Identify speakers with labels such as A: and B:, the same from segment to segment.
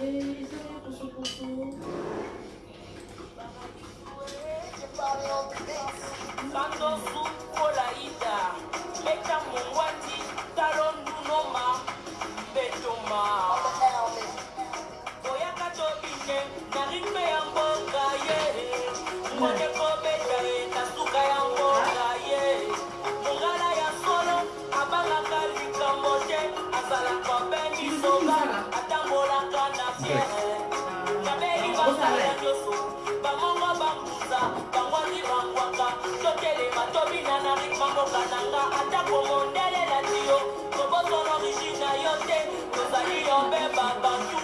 A: Et ça, pour ce tobina na ritme mboka na nga atako mondelela ti yo kobosolo origine na yo te tozali yobeba bantu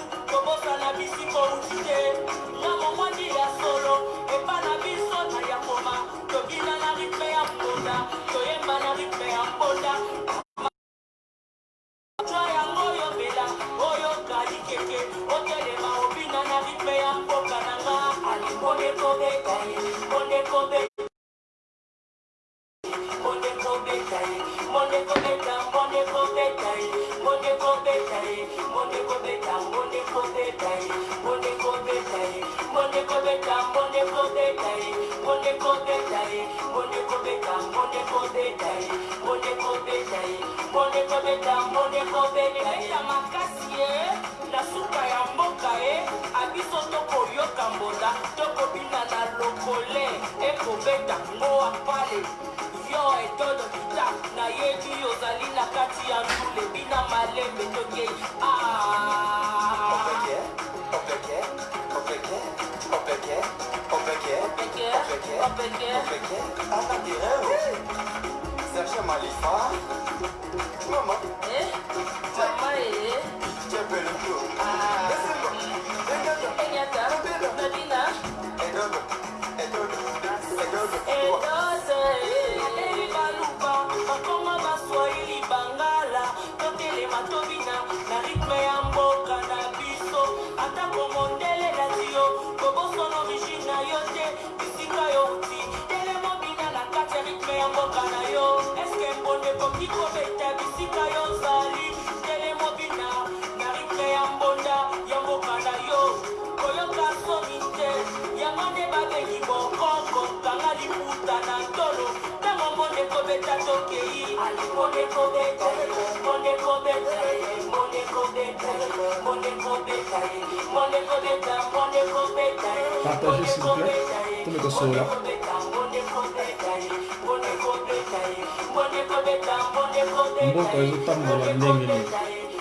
A: mboka na yo eske mbonde koki kobeta bisika yo ozali sana tolo ntango mondeko beta tokei mondeko beta mondeko beta mondeko beta mondeko beta mondeko beta mondeko beta
B: partage s'il vous plaît tous mes gosses là mboko ezotambola ndenge nini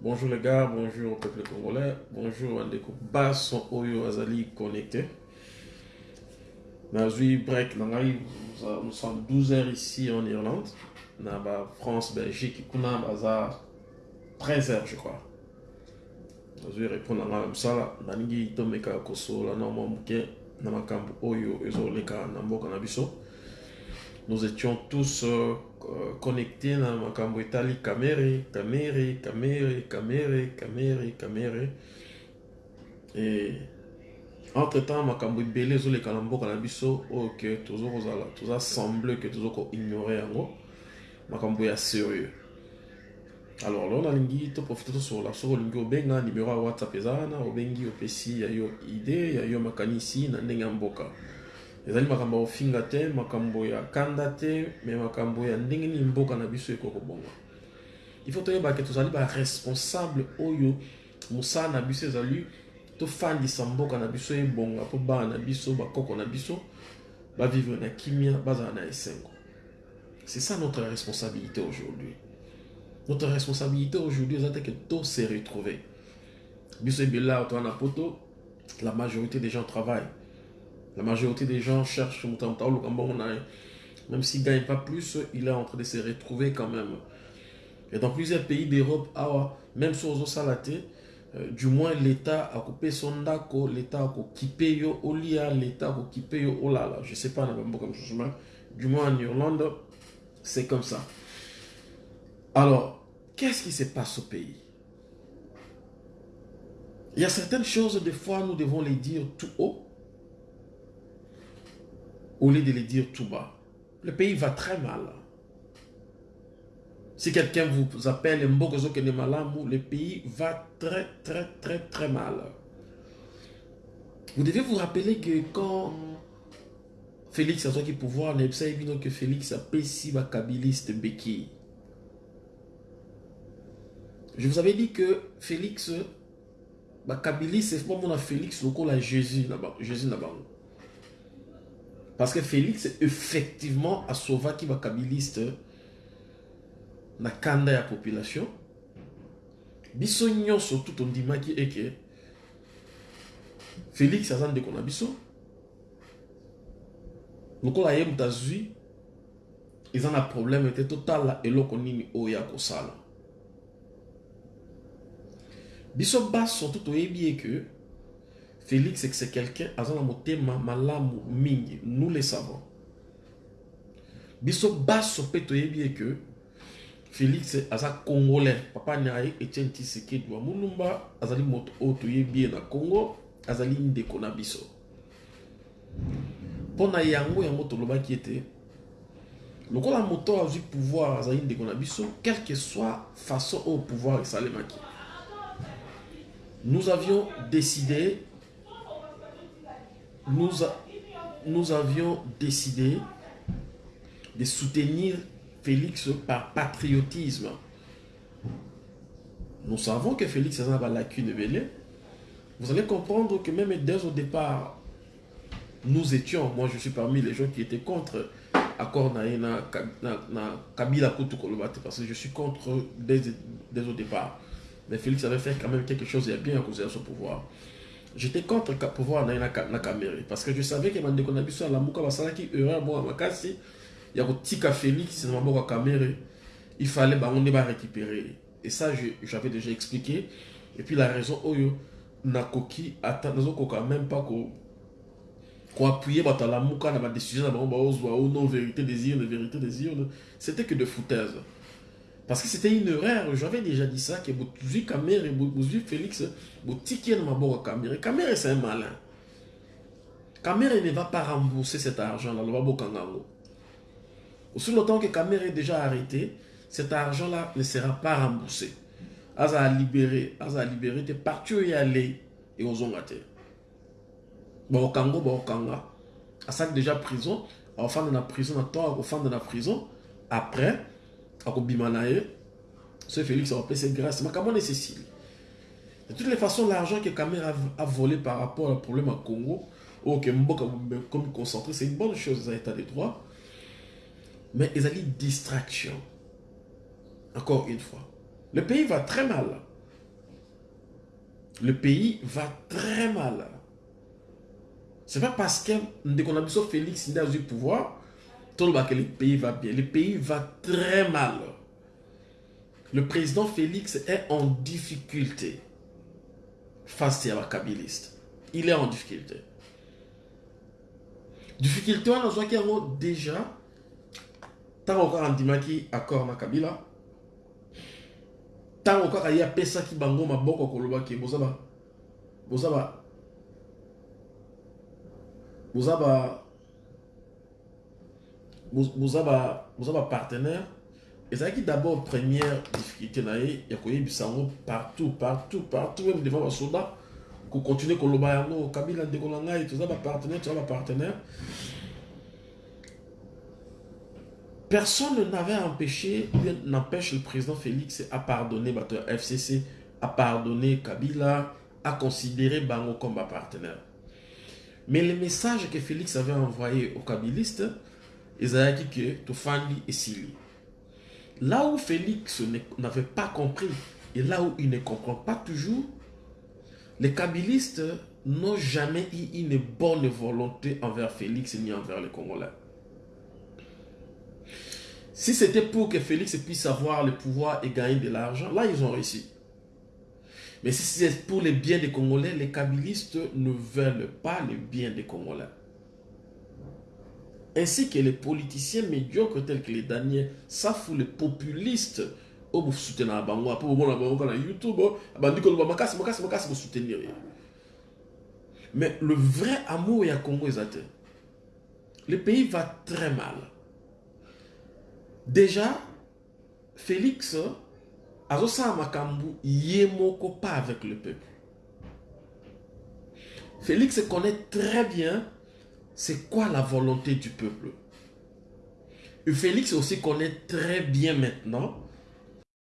B: bonjour les gars bonjour peuple congolais bonjour bandeko baso oyo azali connecté. Break nous sommes 12 heures ici en irlande. Na bafrance belgique kuna baza 13 heures je crois. Nazwi répondre na ngai mosala nalingi tomeka kosola na mwa moke na makambo oyo ezoleka na mboka na biso. Nous étions tous euh, connectés na makambo etali kamere kamere kamere kamere kamere kamere. Et entre temps makambo ebele ezoleka na mboka na biso oyo ke toza kozala toza semble ke yango. Makambo sérieux alors lelo nalingi toprofite tosola soki olingi obenga nimero ya whatsapp eza wana obengi opesi ya yo ide ya yo makanisi na ndenge ya mboka. Ezali makambo ya kofinga te makambo ya kanda te me makambo ya ndenge nini mboka na biso ekoki kobonga ifo toyebake tozali baresponsable oyo mosala na biso ezali tofandisa na bana na biso bakoko na na kimia c'est ça notre responsabilité aujourd'hui notre responsabilité aujourd'hui eza te ke to se retrouver biso ebele awa toza na poto la majorité des gens travaillent. La majorité des gens cherchent même s'il gagne pas plus il est en train de se retrouver quand même. Et dans plusieurs pays d'europe awa même so ozosala te euh, du moins l'état akopesa yo ndako l'état akokipe yo olia l'état akokipe yo olala je sais pas mais du moins en irlande c'est comme ça alors qu'est-ce qui se passe au pays? Il y a certaines choses, des fois, nous devons les dire tout haut au lieu de les dire tout bas. Le pays va très mal. Si quelqu'un vous appelle le pays va très, très, très, très mal. Vous devez vous rappeler que quand Félix a qui pouvoir, ne que Félix a péci ba kabiliste Beki. Je vous avais dit que Félix, ba kabiliste, c'est pas mon Félix, le la Jésus là-bas. Jésus là-bas. Parce que Félix, effectivement, a sauvé qui va kabiliste na kanda ya population. Biso nyonso tout on dit et que Félix aza ndeko na biso. lokola ye moto azwi eza na problème te totala eloko nini oyo akosala biso baso to toyebi eke félix c'est quelqu'un aza na motema malamu mingi nous le savons. Biso baso mpe toyebi eke félix aza congolais. Papa na ye etienne tisekedi wa mulumba azali moto oyo toyebi ye na congo azali ndeko na biso mpo na yango yango tolobaki ete lokola moto azwi pouvoir azali ndeko na biso quelle que soit façon oyo pouvoir esalemaki nous avions décidé de soutenir Félix par patriotisme. Nous savons que Félix a une lacune belée. Vous allez comprendre que même dès au départ, nous étions, moi je suis parmi les gens qui étaient contre accord na, Kabila Kolobate parce que je suis contre dès, dès au départ. Mais Félix avait fait quand même quelque chose, il a bien causé à son pouvoir. J'étais contre le pouvoir na, caméra parce que je savais que Mandeko Nabiso à la Mouka Basalaki erreur bon Makasi, il y a Tika Félix, c'est dans ma caméra, il fallait bah, on est récupérer. Et ça, j'avais déjà expliqué. Et puis la raison, Oyo, Nakoki, attends, nous même pas qu'on appuyer bato la muka na badécision na bango baozwa o non vérité désir vérité désir c'était que de foutaise parce que c'était une erreur. J'avais déjà dit ça que bozwi camere bozwi félix maboko ya camere camere c'est un malin. Camere ne va pas rembourser cet argent là loba bokanga yango aussi longtemps que camere est déjà arrêté cet argent là ne sera pas remboursé. Aza libéré aza libéré. Te parti oyo ale ekozonga te baokango baokanga asali déjà prison. Aofanda na prison na temps akofanda na prison. Après akobima na ye ce félix akopesa grâce. Makambo wana de toutes les façons l'argent que camer a, volé par rapport au problème à congo oyo ke komi concentré c'est une bonne chose eza état de droit mais ezali distraction. Encore une fois. Le pays va très mal. Le pays va très mal. C'est pas parce que ndeko na biso félix nde azwi pouvoir toloba que le pays va bien. Le pays va très mal. Le président félix est en difficulté face ya bakabiliste il est en difficulté. Difficulté azwaki yango déjà. Ntango kaka andimaki accord na kabila ntango kaka ye apesaki bango maboko kolobaki boza ba boza ba boza ba boza ba boza ba partenaire ezalaki d'abord première difficulté na ye ya koyebisa partout partout partout même devant basoda kocontinue koloba yango kabila ndeko na ngai toza bapartenaire toza bapartenaire personne n'avait empêché n'empêche le président Félix à pardonner bato FCC à pardonner Kabila à considérer Bango comme un partenaire. Mais le message que Félix avait envoyé aux kabilistes dit que Tofandi et Sili là où Félix n'avait pas compris et là où il ne comprend pas toujours les kabilistes n'ont jamais eu une bonne volonté envers Félix ni envers les Congolais si c'était pour que Félix puisse avoir le pouvoir et gagner de l'argent, là, ils ont réussi. Mais si c'est pour les biens des Congolais, les kabilistes ne veulent pas le bien des Congolais. Ainsi que les politiciens médiocres tels que les Daniel Safou, les populistes. Oyo apo bomona bango na youtube mais le vrai amour ya congo eza te le pays va très mal. Déjà félix azosala makambo ye moko pas avec le peuple. Félix connaît très bien c'est quoi la volonté du peuple? Félix aussi connaît très bien maintenant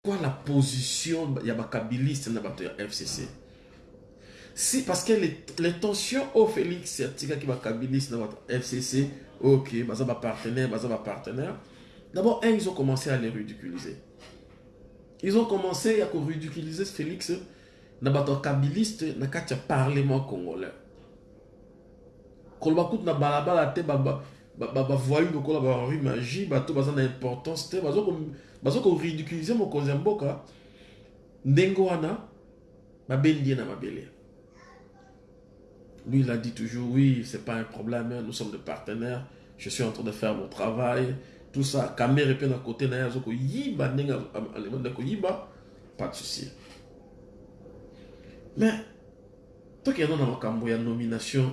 B: quoi la position ya bakabiliste na fcc si parce que les, les tensions au félix atikaki bakabiliste na bato ya fcc ok baza bapartenaire baza bapartenaire d'abord un ils ont commencé à les ridiculiser. Ils ont commencé à ridiculiser félix na bato ya kabiliste na parlement congolais koloba kutu na balabala te bavoyu lokola barui magie bato baza na importance te. Baza koridiculize mokonzi ya mboka. Ndenge wana babendi ye na mabele. Lui il a dit toujours oui c'est pas un problème nous sommes des partenaires je suis en train de faire mon travail. Tout ça kamere mpe na kote na ye aza koyiba ndenge alemande koyiba pas de souci. Mais tokenda na makambo ya nomination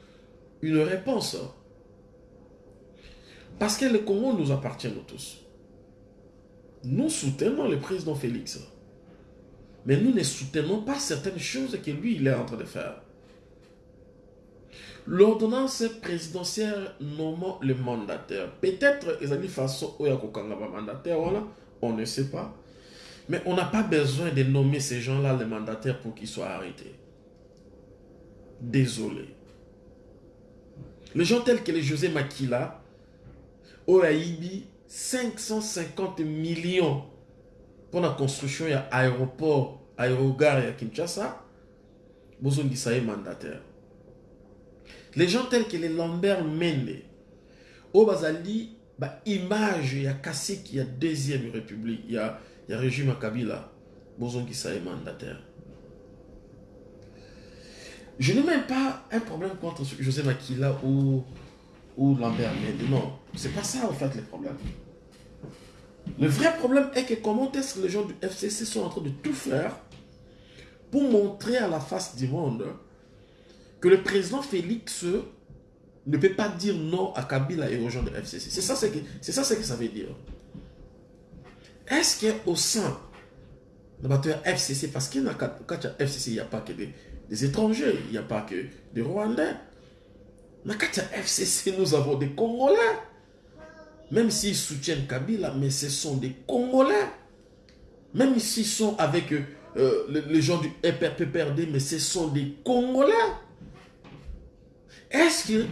B: une réponse parce que le Congo nous appartient nous tous nous soutenons le président Félix mais nous ne soutenons pas certaines choses que lui il est en train de faire l'ordonnance présidentielle nommant le mandataire. Peut-être ils ont dit mandataire, voilà, on ne sait pas. Mais on n'a pas besoin de nommer ces gens-là les mandataires pour qu'ils soient arrêtés. Désolé. Les gens tels que les José Makila, Oaïbi, 550 millions pour la construction de l'aéroport, aérogare à Kinshasa, besoin de mandataire. Les gens tels que les Lambert Mende au bazali ba image ya kasi qui a deuxième république il y a il y a régime Kabila bozon qui ça mandataire je n'ai même pas un problème contre José Makila ou ou Lambert Mende non c'est pas ça en fait le problème le vrai problème est que comment est-ce que les gens du FCC sont en train de tout faire pour montrer à la face du monde que le président Félix ne peut pas dire non à Kabila et aux gens de FCC. C'est ça c'est ça, que ça veut dire. Est-ce qu'au sein de la FCC, parce qu'il y a FCC, il n'y a pas que des, des étrangers, il n'y a pas que des Rwandais. Dans la FCC, nous avons des Congolais. Même s'ils soutiennent Kabila, mais ce sont des Congolais. Même s'ils sont avec euh, les, gens du PPRD, mais ce sont des Congolais. Est-ce que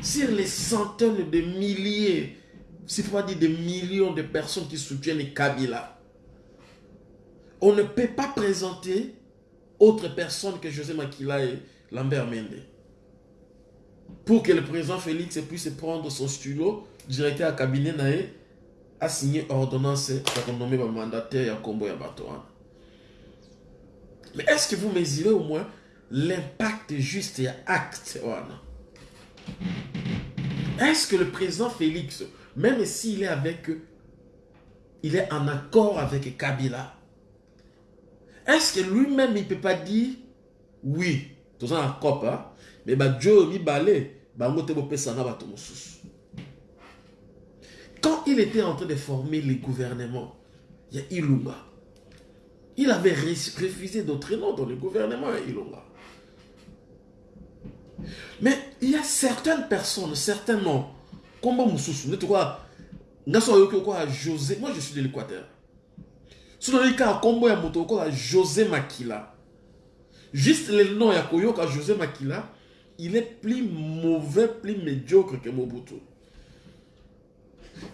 B: sur les centaines de milliers, si faut pas dire des millions de personnes qui soutiennent Kabila, on ne peut pas présenter autre personne que José Makila et Lambert Mende. Pour que le président Félix puisse prendre son stylo, directeur à cabinet nae, a signé ordonnance pour nommer le mandataire à Combo et Mais est-ce que vous mesurez au moins l'impact juste et acte est-ce que le président Félix même s'il est avec il est en accord avec Kabila est-ce que lui-même il ne peut pas dire oui tout ça en COP hein? mais bah Joe mi balé na bato mosusu quand il était en train de former les gouvernements il y a Ilunga il avait refusé d'autres noms dans le gouvernement Ilunga mais il y a certaines personnes, certains noms, comme vois, José, moi je suis de l'Équateur. Si on a un combo ya moto quoi José Makila. Juste le nom ya koyoka José Makila, il est plus mauvais, plus médiocre que Mobutu.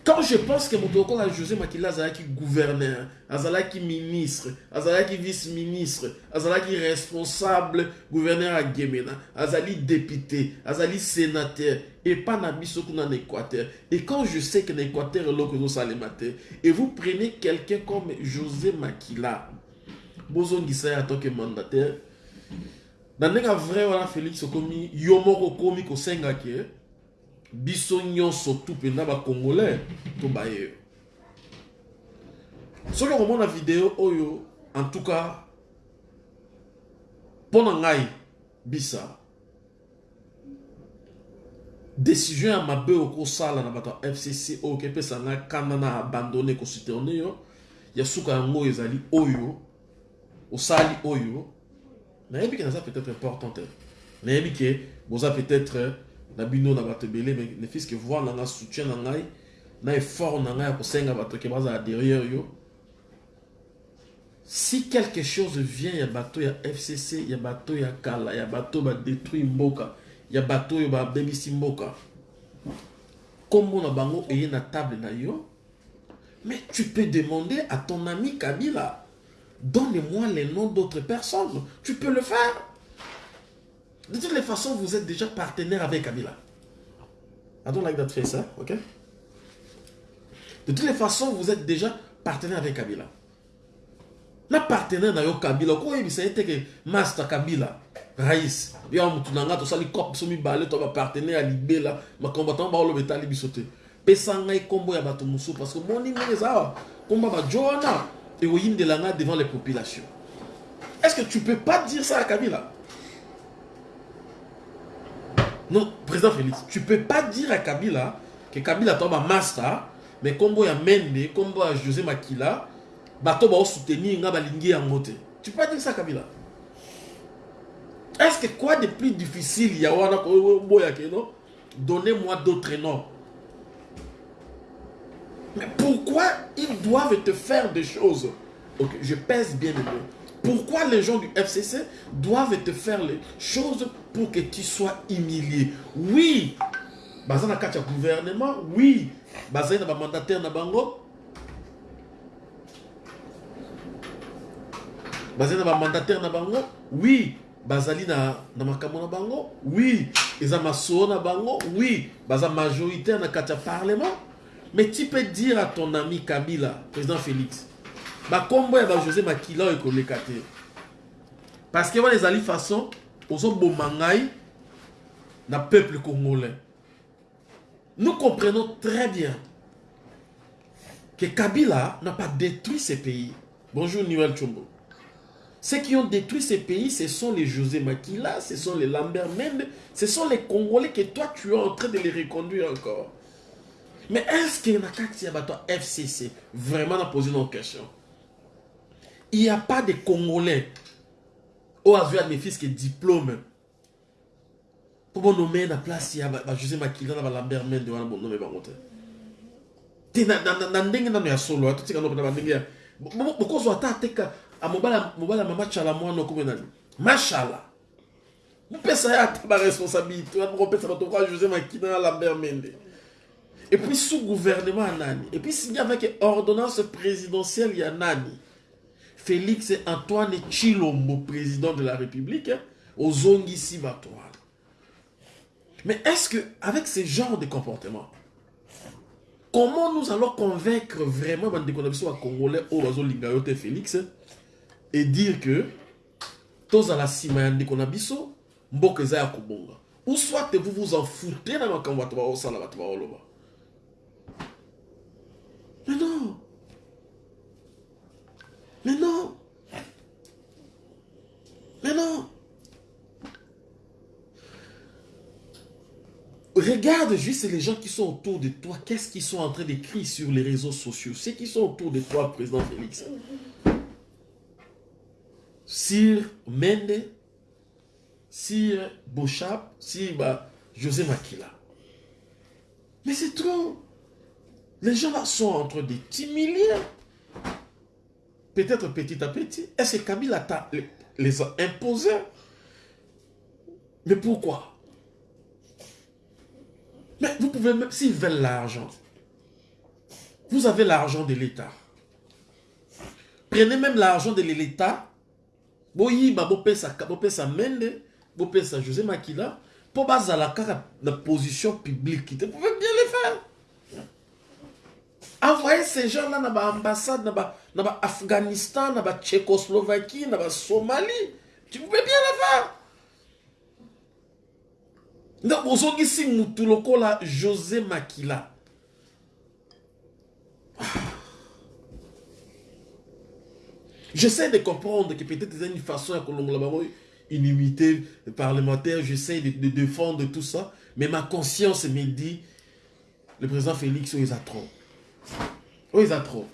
B: Quand je pense que Motoko a José Makila Azalaki gouverneur, Azalaki ministre, Azalaki vice-ministre, Azalaki responsable gouverneur à Gemena, Azali député, Azali sénateur, et pas Nabiso en Équateur. Et quand je sais que l'Équateur est que nous et vous prenez quelqu'un comme José Makila, Bozon Gisaya en tant que mandataire, dans le vrai wana Félix Okomi, Yomoko Komi Kosengaki, biso nyonso tu mpenza bacongolais tobaye yo soki okomona video oyo en tout cas mpo na ngai bisa décision ya mabe okosala na bato ya fcc oyo okepesa ngai kanda na abandone kosuterne yo ya suka yango ezali oyo osali oyo. Nayebi ke naza peut-être important te. Nayebi ke boza peut-être na bino na bato ebele mais ne fils que voir na nga soutien na na effort na ngai ya kosenga bato ke derrière yo. Si quelque chose vient ya bato ya fcc ya bato ya kala ya bato badétruit mboka ya bato oyo babebisi mboka kombo na bango eye na table na yo mais tu peux demander à ton ami kabila donne-moi les noms d'autres personnes tu peux le faire de toutes les façons, vous êtes déjà partenaire avec Kabila. I don't like that face, hein? ok? De toutes les façons, vous êtes déjà partenaire avec Kabila. Na partenaire na yo Kabila, ko yebi c'est que master Kabila, Raïs, yo mutu nanga to sali cop so mi balé to à libela, ma combattant ba lo betali bisote. Pesa ngai ya bato musu parce que moni ngai za komba ba Joana et oyindelanga devant les populations. Est-ce que tu peux pas dire ça à Kabila? Non, président Félix, tu peux pas dire à Kabila que Kabila tombe master, mais comme ya Mende, comme José Makila, bato ba soutenir nga balingi yango te. Tu peux pas dire ça à Kabila. Est-ce que quoi de plus difficile ya wana Donnez-moi d'autres noms. Mais pourquoi ils doivent te faire des choses? Ok, je pèse bien le mot. Pourquoi les gens du FCC doivent te faire les choses pour que tu sois humilié? Oui, baza na kati gouvernement, oui, bazali na mandataire na bango. Bazali na mandataire na bango, oui, bazali na na na oui, eza maso na bango, oui, baza majoritaire na kati parlement. Mais tu peux dire à ton ami Kabila, président Félix, bakombo ya bajosé makila oyo ekoleka te. Parce que wana ezali façon ozoboma ngai na peuple congolais. Nous comprenons très bien que kabila n'a pas détruit ces pays. Bonjour Noël Chombo. Ceux qui ont détruit ces pays, ce sont les José Makila, ce sont les Lambert Mende, ce sont les Congolais que toi tu es en train de les reconduire encore. Mais est-ce qu'il y a un FCC Vraiment, on a posé nos questions? Il n'y a pas de Congolais au hasard mes fils qui diplôme pour nommer la place il y a José Makila na Lambert Mende wana bon nommer bango te te na na ndenge nano ya solo atotika no na ndenge ya bokozwa ata ateka mobala mobala mama chala mashala mopesa ye ata baresponsabilité wana mokopesa bato kwa José Makila na Lambert Mende. Et puis sous gouvernement et puis signé avec ordonnance présidentielle ya nani Félix Antoine Chilombo, président de la République, aux Zongisi Batois. Mais est-ce que, avec ce genre de comportement, comment nous allons convaincre vraiment les Congolais au Lingayote Félix et dire que à la mboka ya kobonga. Ou soit vous vous en foutez dans makambo bato baosala bato mais non Mais non. Mais non. Regarde juste les gens qui sont autour de toi. Qu'est-ce qu'ils sont en train d'écrire sur les réseaux sociaux? Ceux qui sont autour de toi, président Félix. Sir Mende, Sir Bochap, Sir bah, José Makila. Mais c'est trop. Les gens là sont en train de t'humilier peut-être petit à petit, est-ce que Kabila les a imposés? Mais pourquoi? Mais vous pouvez même, s'ils veulent l'argent, Vous avez l'argent de l'État. Prenez même l'argent de l'État. Boyiba, bopesa, bopesa Mende, bopesa José Makila, pour bazala kaka na position publique. Vous pouvez bien le faire. Envoyez ces gens-là dans l'ambassade, dans l'Afghanistan, dans la Tchécoslovaquie, dans la Somalie. Tu pouvais bien le faire. Donc, ozongisi mutu lokola José Makila. J'essaie de comprendre que peut-être c'est une façon à une unité parlementaire, j'essaie de, défendre tout ça, mais ma conscience me dit, le président Félix, oh, il a trop. Oh, il a trop.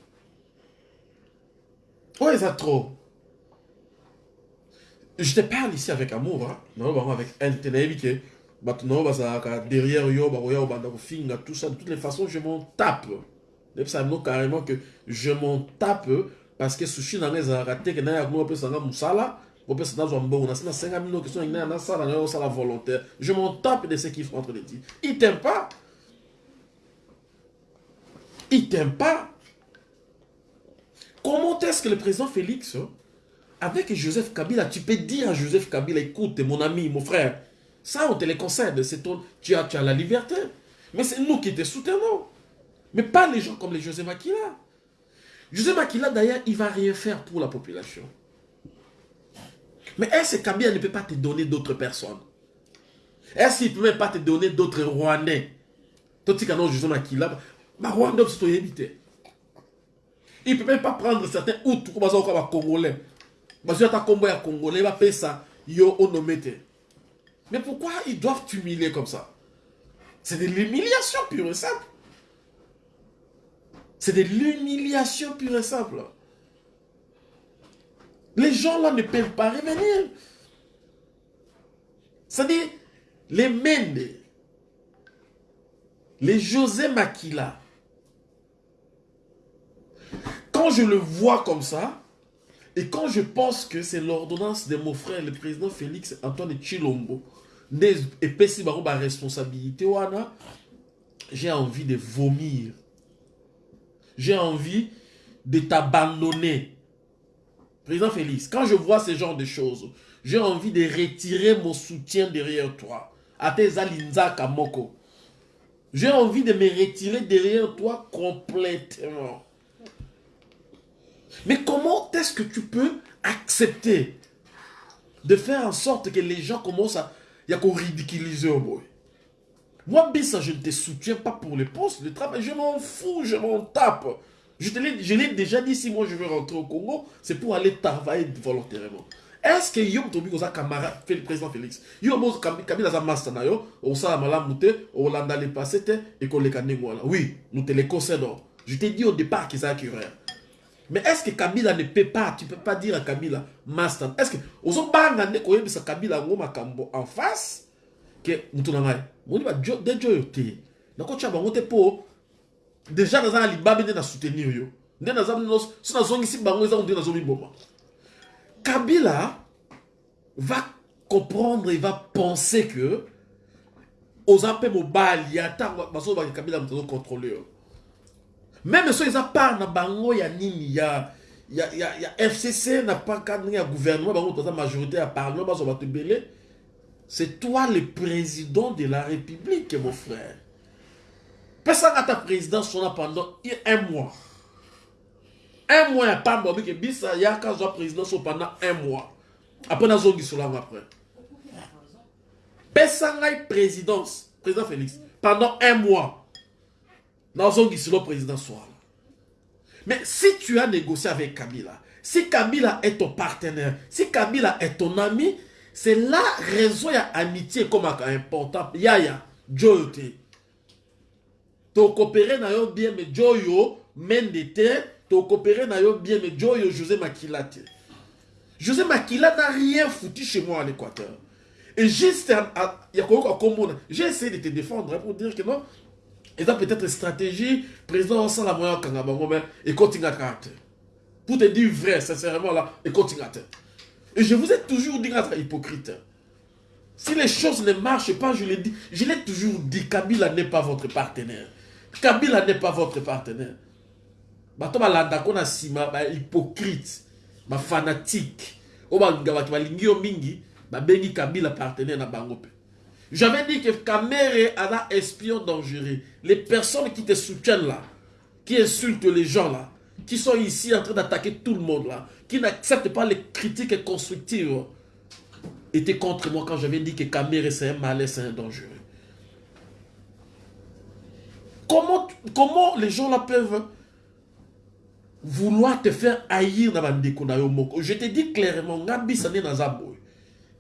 B: Oh, il a trop. Je te parle ici avec amour, hein? non, avec intérêt, derrière yo, tout ça, de toutes les façons, je m'en tape. Ça carrément que je m'en tape parce que sushi na ngai ezalaka te ke naye akoma opesanga mosala opesa nazwa mbongo. Nasi nasenga mino question ngai nasala ngai osala volontaire. Je m'en tape de ce qu'il faut entre les dire il t'aime pas. Il t'aime pas. Comment est-ce que le président Félix avec Joseph Kabila tu peux dire à Joseph Kabila écoute mon ami mon frère ça on te le concède ton tu as, tu as la liberté mais c'est nous qui te soutenons mais pas les gens comme les José Makila José Makila, d'ailleurs, il ne va rien faire pour la population. Mais est-ce que Kabila ne peut pas te donner d'autres personnes? Est-ce qu'il ne peut même pas te donner d'autres Rwandais? Toti kano José Makila, bah Rwandais, c'est éviter. Il ne peut même pas prendre certains Hutus, comme Congolais. Parce que combo est Congolais, il va payer ça, yo onomete. Mais pourquoi ils doivent t'humilier comme ça? C'est de l'humiliation pure et simple. C'est de l'humiliation pure et simple. Les gens là ne peuvent pas revenir. C'est-à-dire, les Mende, les José Makila, quand je le vois comme ça, et quand je pense que c'est l'ordonnance de mon frère, le président Félix Antoine Chilombo, et Pessi ma responsabilité, j'ai envie de vomir j'ai envie de t'abandonner. Président Félix, quand je vois ce genre de choses, j'ai envie de retirer mon soutien derrière toi. Alinza Kamoko. J'ai envie de me retirer derrière toi complètement. Mais comment est-ce que tu peux accepter de faire en sorte que les gens commencent à, y a ridiculiser au boy moi, Bissa, je ne te soutiens pas pour les postes de travail. Je m'en fous, je m'en tape. Je l'ai déjà dit, si moi je veux rentrer au Congo, c'est pour aller travailler volontairement. Est-ce que Yom Tobi Oza camarade, le président Félix? Yom on on l'a le passé et qu'on les. Oui, nous te les concédons. Je t'ai dit au départ qu'ils ont rien. Mais est-ce que Kabila ne peut pas, tu ne peux pas dire à Kabila, master, est-ce que, banga ne koyebisa Kabila en face, que te. Mpo déjà libabi nde na soutenir yo naza so nazongisi bango eza nde nazomiboma. Kabila va comprendre et va penser que oza mpe mobali ata bazobaki kabila moto azocontrole même so eza part na bango ya nini ya ya, ya, ya fcc na paka ndenge ya gouvernement bango majorité ya parlement bato ebele C'est toi le président de la République, mon frère. À ta présidence pendant un mois. Un mois, pas bon, que bisa ya quand je présidence pendant un mois. Après, on a zogi sur après. Personne à présidence, président Félix, pendant un mois. Le président soit. Mais si tu as négocié avec Kabila, si Kabila est ton partenaire, si Kabila est ton ami, c'est la raison ya amitié comme important yaya joyo te tokopere na yo bien mais joyo mende te tokopere na yo bien joyo josé makila te josé makila n'a rien foutu chez moi à l'équateur et juste j'ai essayé de te défendre pour dire que non et ça peut-être stratégie président osala moya okanga bango mais ekotingaka te pour te dire vrai sincèrement là ekotingaka te et je vous ai toujours dit d'être hypocrite. Si les choses ne marchent pas, je l'ai dit, je l'ai toujours dit, Kabila n'est pas votre partenaire. Kabila n'est pas votre partenaire. bato balandako na nsima bahypocrite bafanatique oyo balingabaki balingi yo mingi babengi kabila partenaire na bango mpe j'avais dit que Kamere a espion dangereux. Les personnes qui te soutiennent là qui insultent les gens là qui sont ici en train d'attaquer tout le monde là qui n'acceptent pas les critiques constructives étaient contre moi quand j'avais dit que Kamere c'est un malin c'est un dangereux. Comment, comment les gens là peuvent vouloir te faire haïr bandeko na yo je te dis clairement nga bisa nde naza boye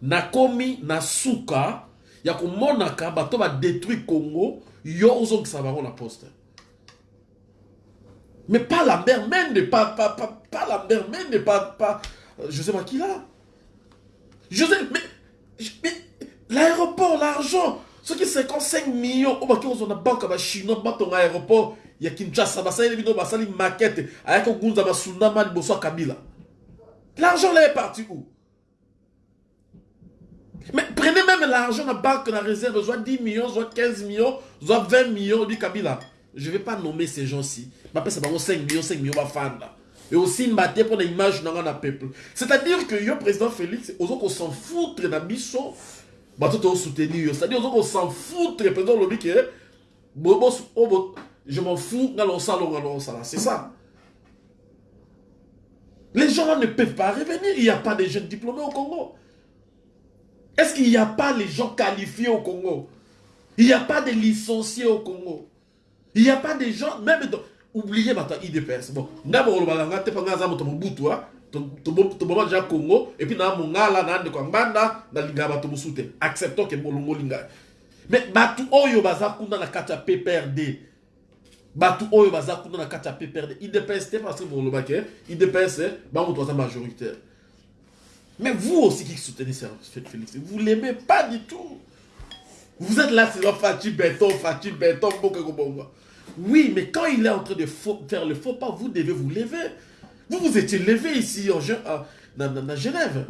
B: nakomi na suka ya komonaka bato badétruit congo yo ozongisa bango na poste. Mais pas lambert mende pas, pas, pas, pas lambert mende pas, pas là. Je sais mais, mais l'aéroport l'argent soki 55 millions oyo baki kozwa na banke bachinois batonga aéroport ya kinshasa basaleli bino basali makete ayaki kogunza basundama liboso ya kabila. L'argent là est parti où? Mais prenez même l'argent na banque na réserve soit 10 millions soit 15 millions soit 20 millions du kabila je vais pas nommer ces gens-ci. Bapesa bango 5 millions 5 millions bafanda et aussi mbate mpo na image nanga na peuple. C'est-à-dire que yo président félix oza kosan foutre na biso bato tozosoutenir yo. C'est-à-dire oza kosan foutre. Président olobi ke je m'en fous losala c'est ça. Les gens là ne peuvent pas revenir. Il n'y a pas de jeunes diplômés au Congo est-ce qu'il n'y a pas les gens qualifiés au Congo? Il n'y a pas de licenciés au Congo. Il n'y a pas de gens même dans... oubliez bata idps bon nga aza moto mobutu toboma deja congo epuis na mongala na ndeko ya ngbanda nalingaka bato mosusu te acceptons ke bolongo olinga mais bato oyo baza kuna na kati ya pprd bato oyo baza kuna na kati ya pprd idps te parce que bokolobaki idps bango toaza majoritaire mais vous aussi qui soutenez Félix vous l'aimez pas du tout vous êtes là c'est Fati Béton Fati Béton oui, mais quand il est en train de faire le faux pas, vous devez vous lever. Vous vous étiez levé ici en, à, dans, Genève.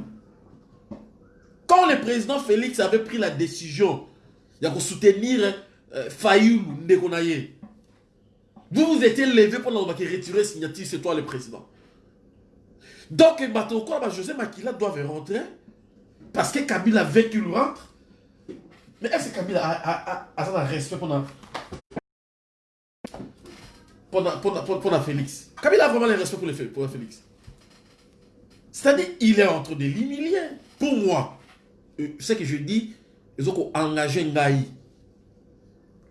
B: Quand le président Félix avait pris la décision de soutenir euh, Fayoulou Ndekonaye, vous vous étiez levé pour retirer signature, c'est toi le président. Donc, José Makila doit rentrer parce que Kabila veut qu'il rentre. Mais est-ce que Kabila a, a, respect pour, pour Félix? Kabila a vraiment le respect pour, le, pour Félix. C'est-à-dire, il est en train de l'humilier. Pour moi, ce que je dis, ils ont engagé Ngaï.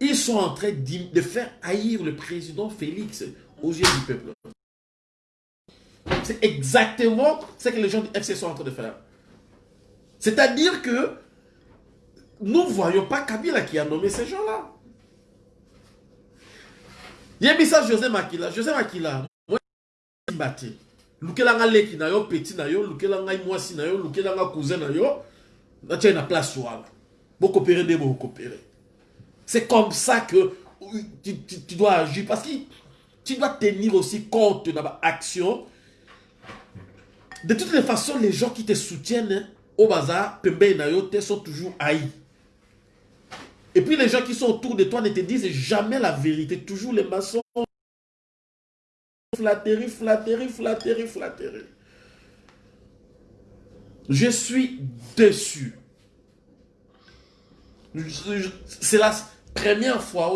B: Ils sont en train de faire haïr le président Félix aux yeux du peuple. C'est exactement ce que les gens du FC sont en train de faire. C'est-à-dire que nous ne voyons pas Kabila qui a nommé ces gens-là. yebisa josé makila josé makila mba te lukela nga leki na yo peti na yo lukela ngai mwasi na yo lukela nga cousin na yo natie na place wana bokopere nde bokopere c'est comme ça que tu, tu, tu dois agir parce que tu dois tenir aussi compte de ma action de toutes les façons les gens qui te soutiennent au bazar pembe na yo te sont toujours haïs Et puis les gens qui sont autour de toi ne te disent jamais la vérité. Toujours les maçons. Flatterie, flatterie, flatterie, flatterie. Je suis déçu. C'est la première fois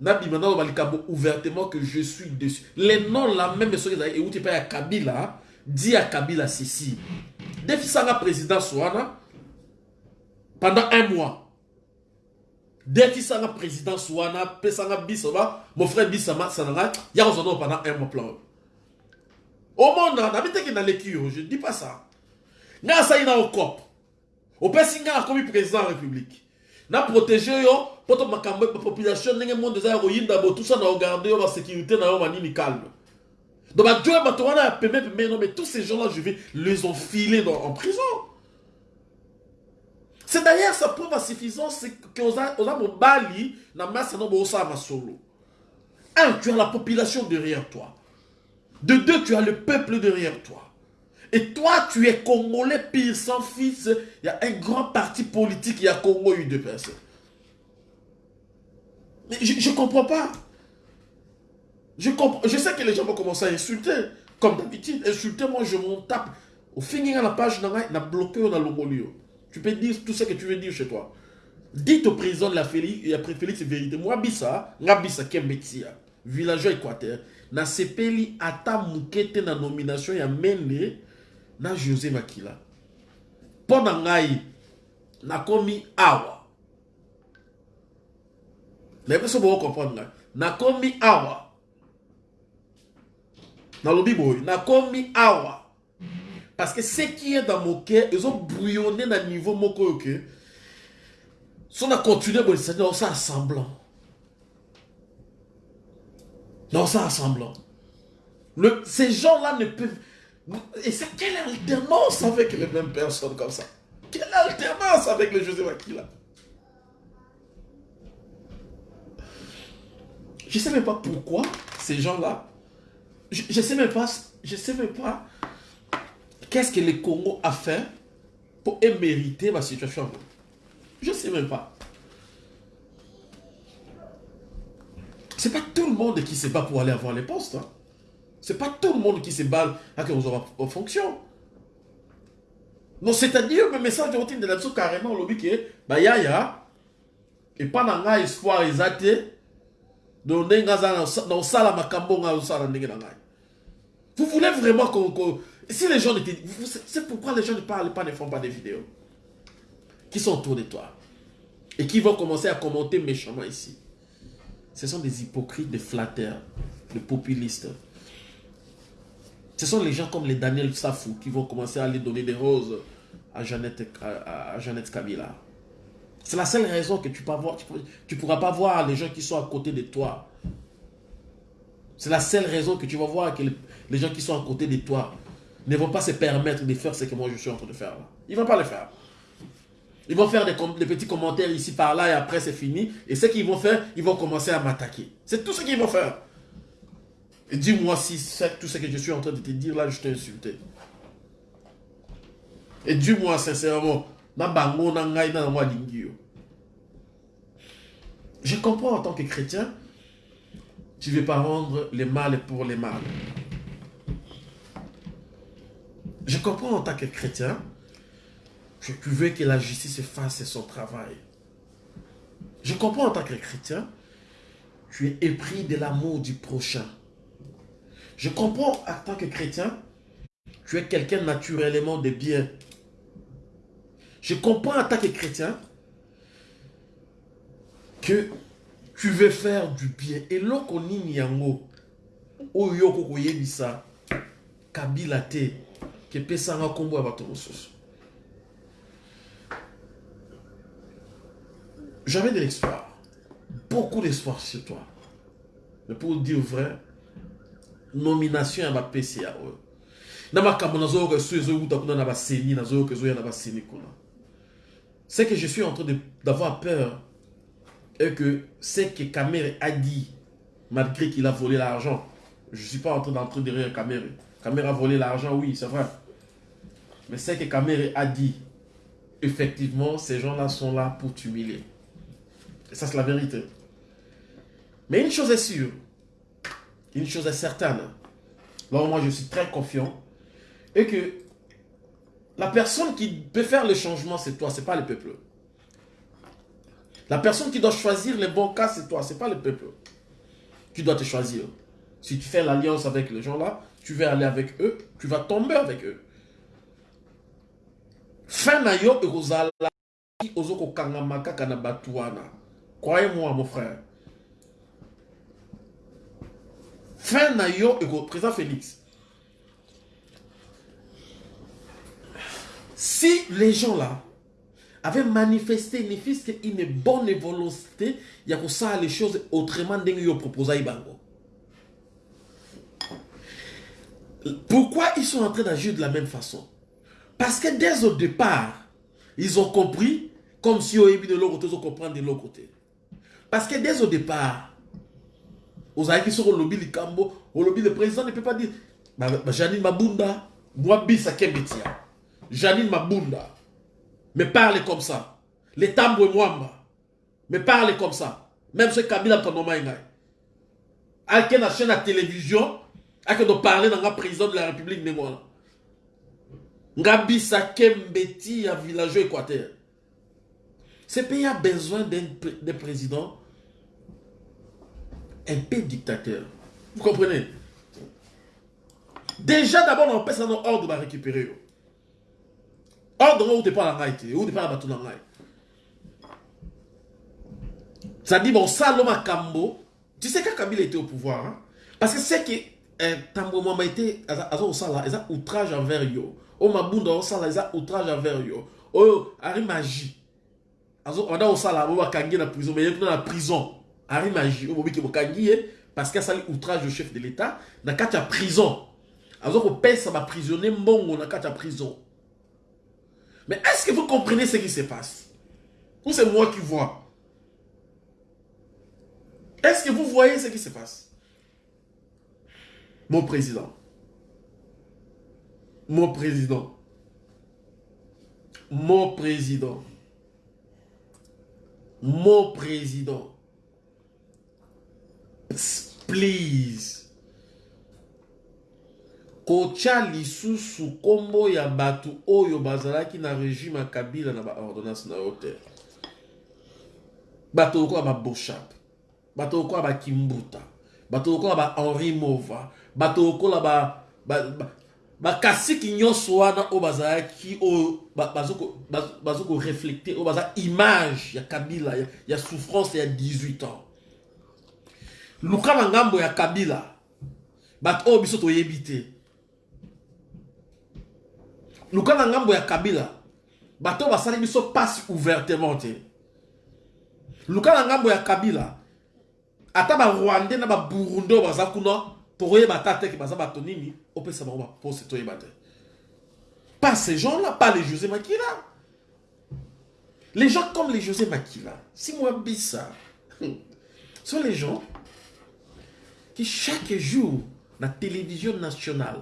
B: au Kangabisa. Nabi maintenant ouvertement que je suis déçu. Les noms là même ceux qui ont été à Kabila dit à Kabila ceci. Depuis ça président Souana pendant un mois detisanga présidence wana pesanga biso ba mon frère bisama sananga ya kozana pendant un mois plan omona nabi teke naleki yo je dis pas ça nga asali na ocope opesi nga akomi président ya république na protege yo mpo to makambo population ndenge monde eza ya koyinda botusa na ogarde yo basécurité na yo manini calme. Donc bajoe bato wana mais tous ces gens là je vais les enfiler dans, en prison. C'est d'ailleurs sa preuve à suffisance que oza mobali na masi no boosala masolo un tu as la population derrière toi. De deux tu as le peuple derrière toi et toi tu es congolais pire sans fils il y a un grand parti politique il y a Congo eu deux personnes mais je ne comprends pas Je, comprends, je sais que les gens vont commencer à insulter. Comme d'habitude, insulter, moi je m'en tape. Au fin, à la page, on a bloqué, on a l'ongolio. Tu peux dire tout ce que tu veux dire chez toi. Dites au président de la Félix, et après Félix, vérité. Moi, Bissa, Ngabissa Kembetia, villageois équateur, na sepeli ata mukete na nomination ya mende na José Makila. Mpo na ngai, nakomi awa. nayebi so boko comprendre ngai. Nakomi awa. Nalobi boye nakomi awa. Parce que ce qui est dans mon cœur ezobrouillonne na niveau moko oyo ke so na continue boye cetadi naosala semblant. Naosala semblant. Le, ces gens-là ne peuvent et c'est quelle alternance avec les mêmes personnes comme ça? Quelle alternance avec le José Makila Je ne sais même pas pourquoi ces gens-là. Je ne sais même pas. Je sais même pas. Qu'est-ce que le Congo a fait pour mériter ma situation Je ne sais même pas. C'est pas tout le monde qui se bat pour aller avoir les postes. Hein. C'est pas tout le monde qui se bat à soit en fonction. Non, c'est-à-dire le message de routine de la carrément, le lobby que, bah, yaya, et pas dans espoir exaté, donc vous voulez vraiment qu'on si les gens étaient c'est pourquoi les gens ne parlent pas ne font pas des vidéos qui sont autour de toi et qui vont commencer à commenter méchamment ici. Ce sont des hypocrites des flatteurs des populistes ce sont les gens comme les Daniel Safou qui vont commencer à aller donner des roses à Jeannette, à Kabila c'est la seule raison que tu ne pourras pas voir les gens qui sont à côté de toi. C'est la seule raison que tu vas voir que les gens qui sont à côté de toi ne vont pas se permettre de faire ce que moi je suis en train de faire. Ils ne vont pas le faire. Ils vont faire des, des petits commentaires ici par là et après c'est fini. Et ce qu'ils vont faire, ils vont commencer à m'attaquer. C'est tout ce qu'ils vont faire. Et dis-moi si tout ce que je suis en train de te dire là, je t'ai insulté. Et dis-moi sincèrement, je comprends en tant que chrétien, tu ne veux pas rendre les mal pour les mal. Je comprends en tant que chrétien, que tu veux que la justice fasse son travail. Je comprends en tant que chrétien, tu es épris de l'amour du prochain. Je comprends en tant que chrétien, tu es quelqu'un naturellement de bien. Je comprends en tant que chrétien que tu veux faire du bien. Et loko nini oyo nkombo ya bato mosusu j'avais de l'espoir beaucoup d'espoir sur toi mais pour dire vrai nomination ya bapesi ya Ce que je suis en train d'avoir peur est que ce que Kamere a dit, malgré qu'il a volé l'argent, je ne suis pas en train d'entrer derrière Kamere. Kamere a volé l'argent, oui, c'est vrai. Mais ce que Kamere a dit, effectivement, ces gens-là sont là pour t'humilier. Et ça, c'est la vérité. Mais une chose est sûre, une chose est certaine, moi je suis très confiant, et que la personne qui peut faire le changement, c'est toi, c'est pas le peuple. La personne qui doit choisir les bons cas, c'est toi, c'est pas le peuple. Qui doit te choisir. Si tu fais l'alliance avec les gens-là, tu vas aller avec eux, tu vas tomber avec eux. Croyez-moi mon frère. Fin na yo président Félix. Si les gens là avaient manifesté ne fût une bonne volonté, il y a ça les choses autrement que yo proposé Ibango. Pourquoi ils sont en train d'agir de la même façon? Parce que dès au départ, ils ont compris comme si au de l'autre côté, ils ont compris de l'autre côté. Parce que dès au départ, lobby du Cambo, au lobby le président ne peut pas dire Janine Mabunda, moi Kemetia. Janine Mabunda me parle comme ça. Les Tambwe Mwamba me parle comme ça. Même ce Kabila Tonomaïngai. ake na chaîne ya télévision ake do parler na nga président de la république ndenge wana nga équateur ce pays a besoin d'un président un peu dictateur vous comprenez déjà d'abord na opesa no ordre barécupérer yo ordre ngo utepa na ngai te utepa na bato na ngai c'est-à-dire bosala makambo tu sais quand kabila était au pouvoir hein? parce que c'est que euh, tambo mama était aza aza kosala eza outrage envers yo oyo mabunda osala eza outrage envers yo oyo ari magie azo banda kosala bo bakangi ye na prison mais ye kuna na prison ari magie oyo bobiki bokangi ye parce que asali outrage au chef de l'état na kati ya prison. Azo kopesa baprisonnier mbongo na kati prison. Mais est-ce que vous comprenez ce qui se passe? Ou c'est moi qui vois? Est-ce que vous voyez ce qui se passe? Mon président. Mon président. Mon président. Mon président please. Kotya lisusu nkombo ya bato oyo bazalaki na régime ya kabila na baordonnance na yo te bato lokola baboshap bato lokola bakimbuta bato lokola bahenri mova bato lokola ba- ba- ba- bakasiki nyonso wana oyo bazalaki oyo ba- bazoko- baz- bazokoreflecte oyo baza image ya kabila ya, ya souffrance ya 18 ans luka na ngambo ya kabila. Bato oyo biso toyebi luka na ya kabila bato oyo basali biso ouvertement te. Luka na ngambo ya kabila ata barwandais na baburundi oyo baza kuna tokoyeba ata teke baza bato nini opesa bango pas ces gens là pas les josé makila. Les gens comme les josé makila simwa bisa sont les gens qui chaque jour na télévision nationale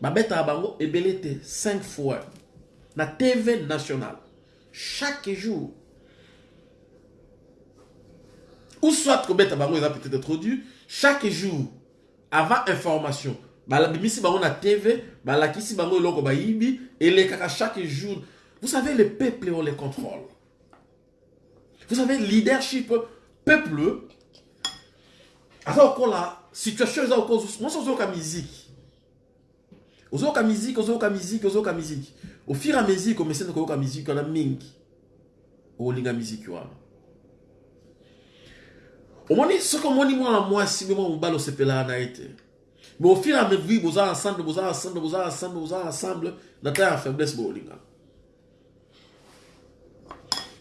B: babetaka bango ebele te 5 fois. Na tv nationale chaque jour. Ou soit kobeta bango eza peut-être trop chaque jour avant information. Balabimisi bango na tv balakisi bango eloko bayibi elekaka chaque jour. Vous savez le peuple on les contrôle. Vous savez leadership peuple aza lokola situation eza mosi ozoyoka musique. Ozoyoka musique ozoyoka musique ozoyoka omoni mwana na mais au fur et à mesure boza ensemble boza ensemble boza ensemble boza ensemble boolingana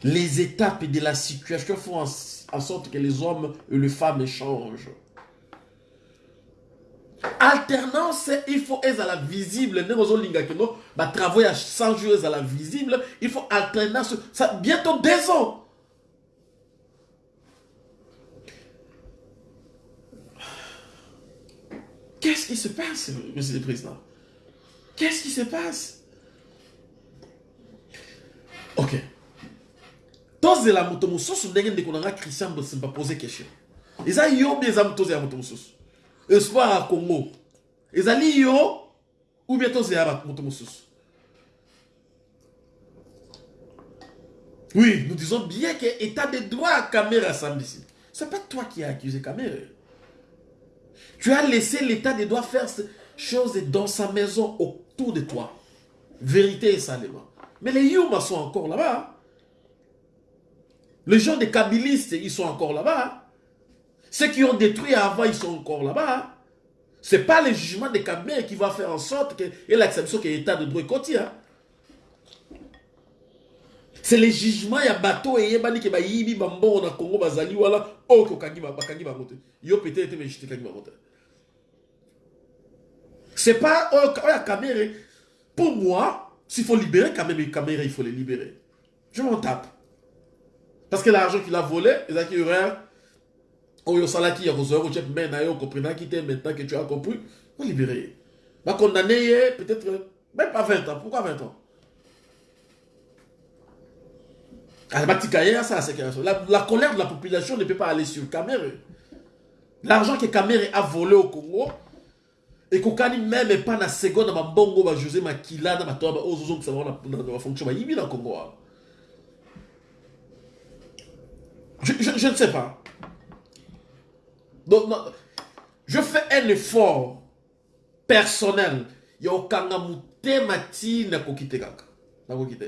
B: les étapes de la situation font en, sorte que les hommes et les femmes changent alternance il faut ezala visible. Ndenge ozolingaki no batravaux ya 100 jours ezala visible. Il faut alternance. Ça, bientôt deux ans. Qu'est-ce qui se passe, monsieur le président? Qu'est-ce qui se passe? Ok. Tozela moto mosusu ndenge ndeko na christian bosimba pose question eza yo mbi eza moto mosusu espoir ya congo ezali yo ou bien tozela moto mosusu? Oui nous disons bien que état de droit à caméra sambisi c'est pas toi qui as accusé caméra tu as laissé l'état de droit faire choses dans sa maison autour de toi. Vérité et salement. Mais les Yuma sont encore là-bas. Les gens des Kabylistes, ils sont encore là-bas. Ceux qui ont détruit avant, ils sont encore là-bas. C'est pas le jugement des Kabyles qui va faire en sorte que et l'acceptation que l'état de droit côté. hein. C'est le jugement ya bateau et yebani ke bayibi bambongo na Congo bazali wala o ko kangi ba bakangi bango te. Yo peut-être mais j'étais kangi bango te. C'est pas oh, oh, la caméra. Pour moi, s'il faut libérer les caméras, il faut les libérer. Je m'en tape. Parce que l'argent qu'il a volé, il a qui aurait Oh, yo salaki ya kozwa ko chef mais na yo comprenaki te maintenant que tu as compris, faut libérer. Va condamner peut-être même pas 20 ans. Pourquoi 20 ans? Ah, ça, c'est la, la colère de la population ne peut pas aller sur caméra. l'argent que Kamere a volé au Congo ekokani même pas na seconde na bambongo ba José Makila na bato ba ozozongisa bango na- na na bafonction bayibi na Congo wana. Je, ne sais pas. Donc je fais un effort personnel. Ya kokanga motema ti nakoki te kaka. Nakoki te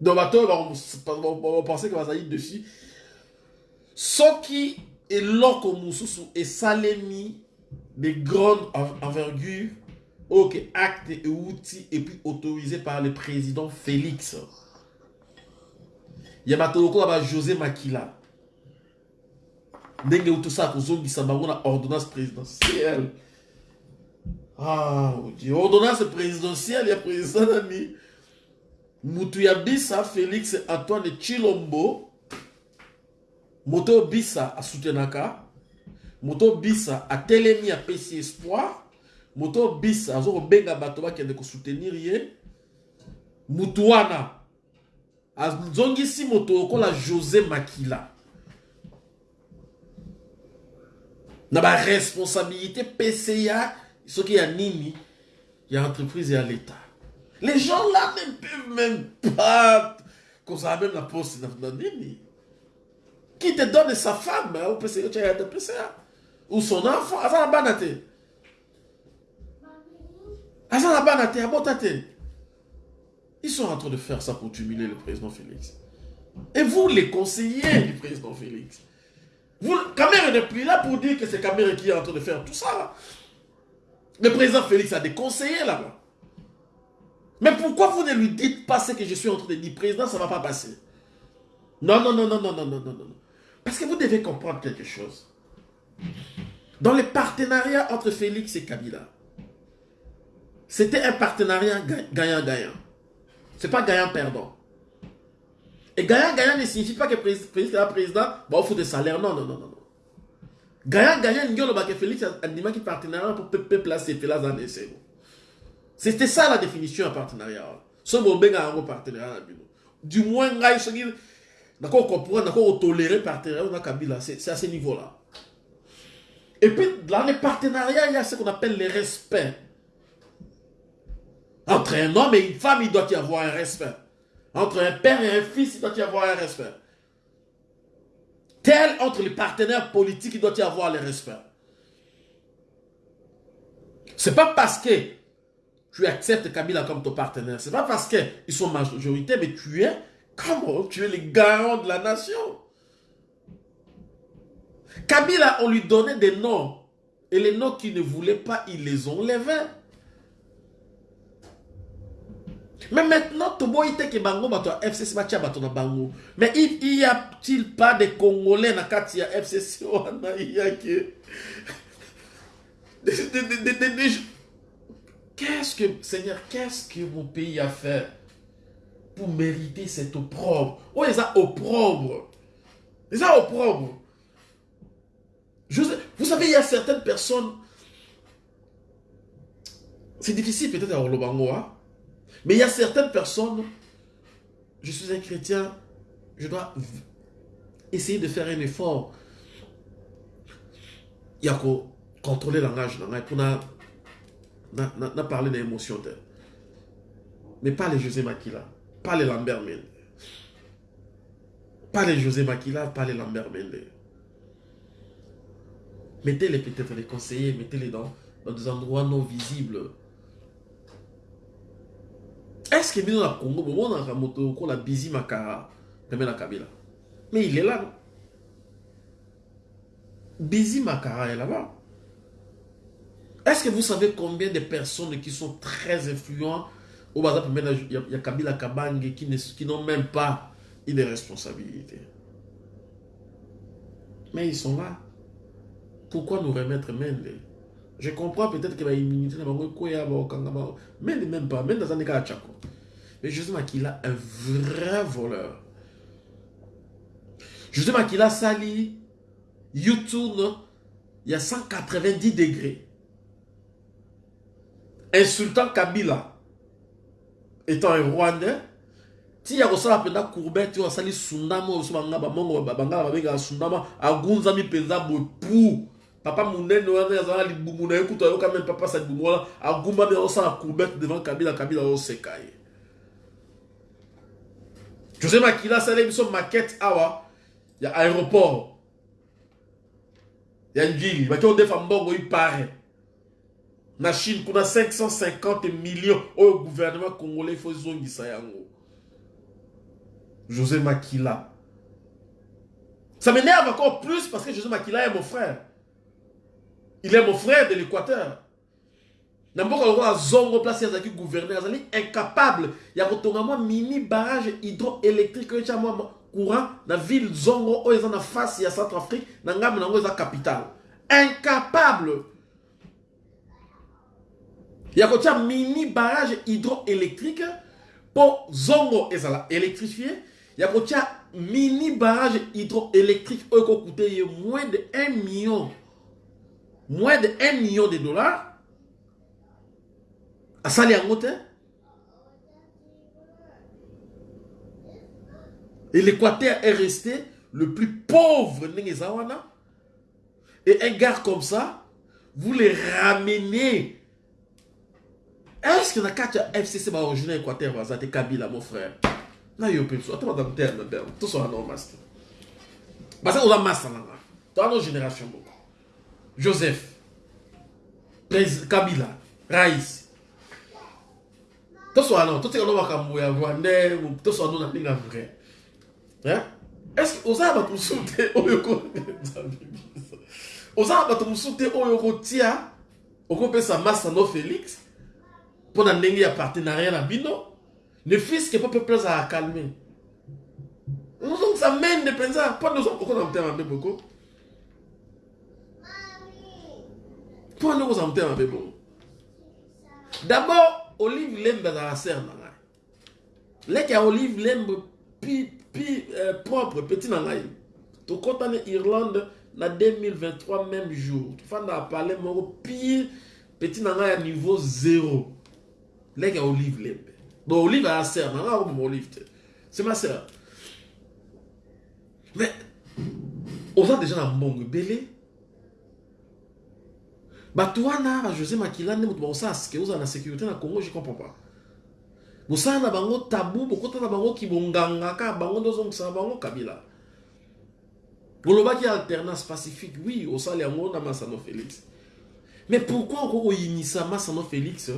B: donc bato oyo bapense ke bazali dessus. Soki eloko mosusu esalemi de grande en- envergure oyo ke acte euti et puis autorisé par le président félix ya bato lokola ba josé makila. Ndenge osala kozongisa bango na ordonnance présidentielle. Ah ordonnance présidentielle ya président nani? Mutu félix antoine chilombo moto oyo bisa asutenaka. Moto oyo bisa atelemi apesi espoir. Moto oyo bisa aza kobenga bato bakende kosoutenir ye. Mutu wana azongisi moto lokola josé makila na baresponsabilité pca soki ya nini ya entreprise ya l'état les gens là ne peuvent même pas kozala même na poste na nini qui te donne sa femme tu as PCA, ou son enfant, aza na bana te. Aza na bana te. Ils sont en train de faire ça pour humilier le président Félix. Et vous, les conseillers du président Félix, vous, Kamere n'est plus là pour dire que c'est Kamere qui est en train de faire tout ça. Le président Félix a des conseillers là-bas. Mais pourquoi vous ne lui dites pas ce que je suis en train de dire? Président, ça ne va pas passer. Non, non, non, non, non, non, non, non, non. Parce que vous devez comprendre quelque chose. Dans le partenariat entre Félix et Kabila, c'était un partenariat ga- gagnant-gagnant. C'est pas gagnant-perdant. Et gagnant-gagnant ne signifie pas que un président, bah, on fout des salaires. Non, non, non, non. Gagnant-gagnant, il y a Félix a qu'il partenariat pour placer Félix dans les. C'était ça la définition d'un partenariat. Ce moment, un partenariat. Du moins, soki d'accord comprendre, d'accord tolérer partenariat dans Kabila, c'est à ce niveau-là. Et puis, dans les partenariats, il y a ce qu'on appelle le respect. Entre un homme et une femme, il doit y avoir un respect. Entre un père et un fils, il doit y avoir un respect. Tel entre les partenaires politiques, il doit y avoir le respect. C'est pas parce que tu acceptes Kabila comme ton partenaire, c'est pas parce qu'ils sont majorité, mais tu es comment Tu es le garant de la nation. Kabila, on lui donnait des noms. Et les noms qu'il ne voulait pas, ils les ont. Mais maintenant, Tobo ite ke bango bato ya FCC batia bato bango. Mais il il y a-t-il pas de Congolais kati ya FCC il y que Qu'est-ce que Seigneur, qu'est-ce que mon pays a fait pour mériter cet opprobre? Oh, ils ont opprobre. Ils ont opprobre. Je vous savez, il y a certaines personnes. C'est difficile peut-être à Olobango, hein, mais il y a certaines personnes. Je suis un chrétien, je dois essayer de faire un effort. Il y a qu'à contrôler le langage pour na parler d'émotion. te. Mais pas les José Makila, pas les Lambert Mende. Pas les José Makila, pas les Lambert Mende. Mettez-les peut-être les conseillers, mettez-les dans des endroits non visibles. Est-ce que nous, au Congo, on a moto qu'on a busy Makara, même la Kabila? Mais il est là. Busy Makara est là-bas. Est-ce que vous savez combien de personnes qui sont très influentes au Bazar, il y a- il y a Kabila Kabange qui n'ont même pas une responsabilité? Mais ils sont là. Pourquoi nous remettre Mende Je comprends peut-être que l'immunité n'a pas Mende même pas, Mende dans un cas Tchako. Mais justement qu'il a un vrai voleur. Justement qu'il a sali YouTube, il y a 190 degrés. Insultant Kabila, étant un Rwandais, ti ya kosala mpenza courbet oyo asali sundama oyo sundama papa monene wana azala libumu na ye kutu ayoka meme papa sa libumu wana agumbami azosala courbet devant kabila kabila azoseka ye josé makila asali biso maquette awa ya aéroport. Ya njili baki odefa mbongo ipare na chine kuna 550 millions. Oyo gouvernement congolais ifo ezongisa yango. José makila ça m'énerve encore plus parce que josé makila est mon frère il est mon frère de l'équateur. Na mboka lokola zongo place azalaki gouverneur azali incapable ya kotonga mwa mini barrage hydroélectrique oyo etya mwa courant na ville zongo oyo eza na face ya centrafrique na ngambo nango eza capitale. Incapable ya kotia mini barrage hydroélectrique mpo zongo électrifié ya kotia mini barrage hydroélectrique oyo ekokute ye moins de 1 million moins de 1 million de dollars. Asali yango te et l'équateur est resté le plus pauvre ndenge et un gars comme ça vous les ramenez. Est-ce que na kati ya fcc baorigine équateur baza te kabila mon frère. Na yo mpe biso ata baza moterne bel toso wana o master. Baza oza master nanga towana génération moko joseph kabila rais toso wana totika no makambo ya rwandais toso wana na ndenge ya vrai Hein? est-ce que oza na bato mosusu te oyo ko- Nzambe biso. oza na bato mosusu te oyo okotia okopesa masa no félix mpo na ndenge ya partenariat na bino. Ne fiske mpo mpe place ya calme ozongisa mende mpenza mpo nde okona motema mabe boko mpo nde okozala motema mabe bongo. D'abord olive lembe azala ser na ngai. Leke ya olive lembe pi, pi euh, propre peti na ngai. Tokɔtani irlande na 2023 même jour. Tofanda na parle moko pire peti na ngai ya niveau 0 leke ya olive lembe. Bon olive aya ser na ngai akoboma olive te. C'est ma sœur mais oza déjà na mbongo ebele bato wana bajosé makila nde moto bakosala sike ozala na sécurité na congo je comprends pas. Bosala na bango tabu bokota na bango kibonganga kaka bango nde ozongisa na bango kabila. Olobaki alternance pacifique oui osala yango na masano félix. Mais pourquoi okoki koyinisa masano félix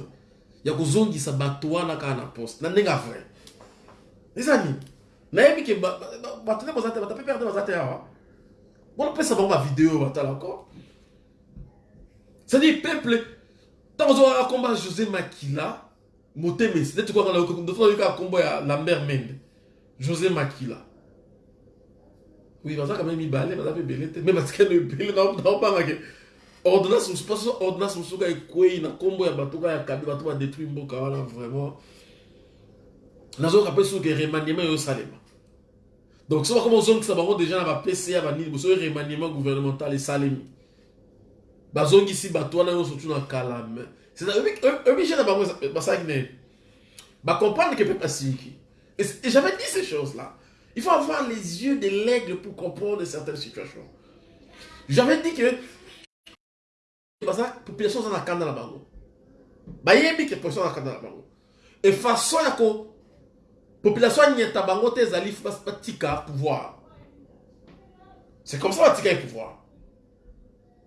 B: ya kozongisa bato wana kaka na poste? Na ndenge ya vrai? Eza nini nayebi ke ba- ba- ba- bato nde baza te bato mpe mpe baza te awa. Bonopesa bango bavideo batala ko c'est-à-dire peuple kombo ya josé makila ya lambert mende josé makila oui baza kame mibale baza mpe ebele te me batikani ebele naobangake ordonnance mosusu mpo soso ordonnance mosusu ka ekwei na kombo kabi soki remaniement oyo osalema donc so bakoma ozongisa bango déjà na bapca banini boso oyo remaniement gouvernemental esalemi bazongisi bato wana nyonso tu na kala obligé na bango basalaki nini bacomprendre que peuple asiliki et j'avais dit ces choses là il faut avoir les yeux de l'aigle pour comprendre certaines situations. J'avais dit que population aza na kanda na bango bayebi ke population aza na kanda na bango e façon ya ko population anyeta bango te ezali batika pouvoir. C'est comme ça batika ye pouvoir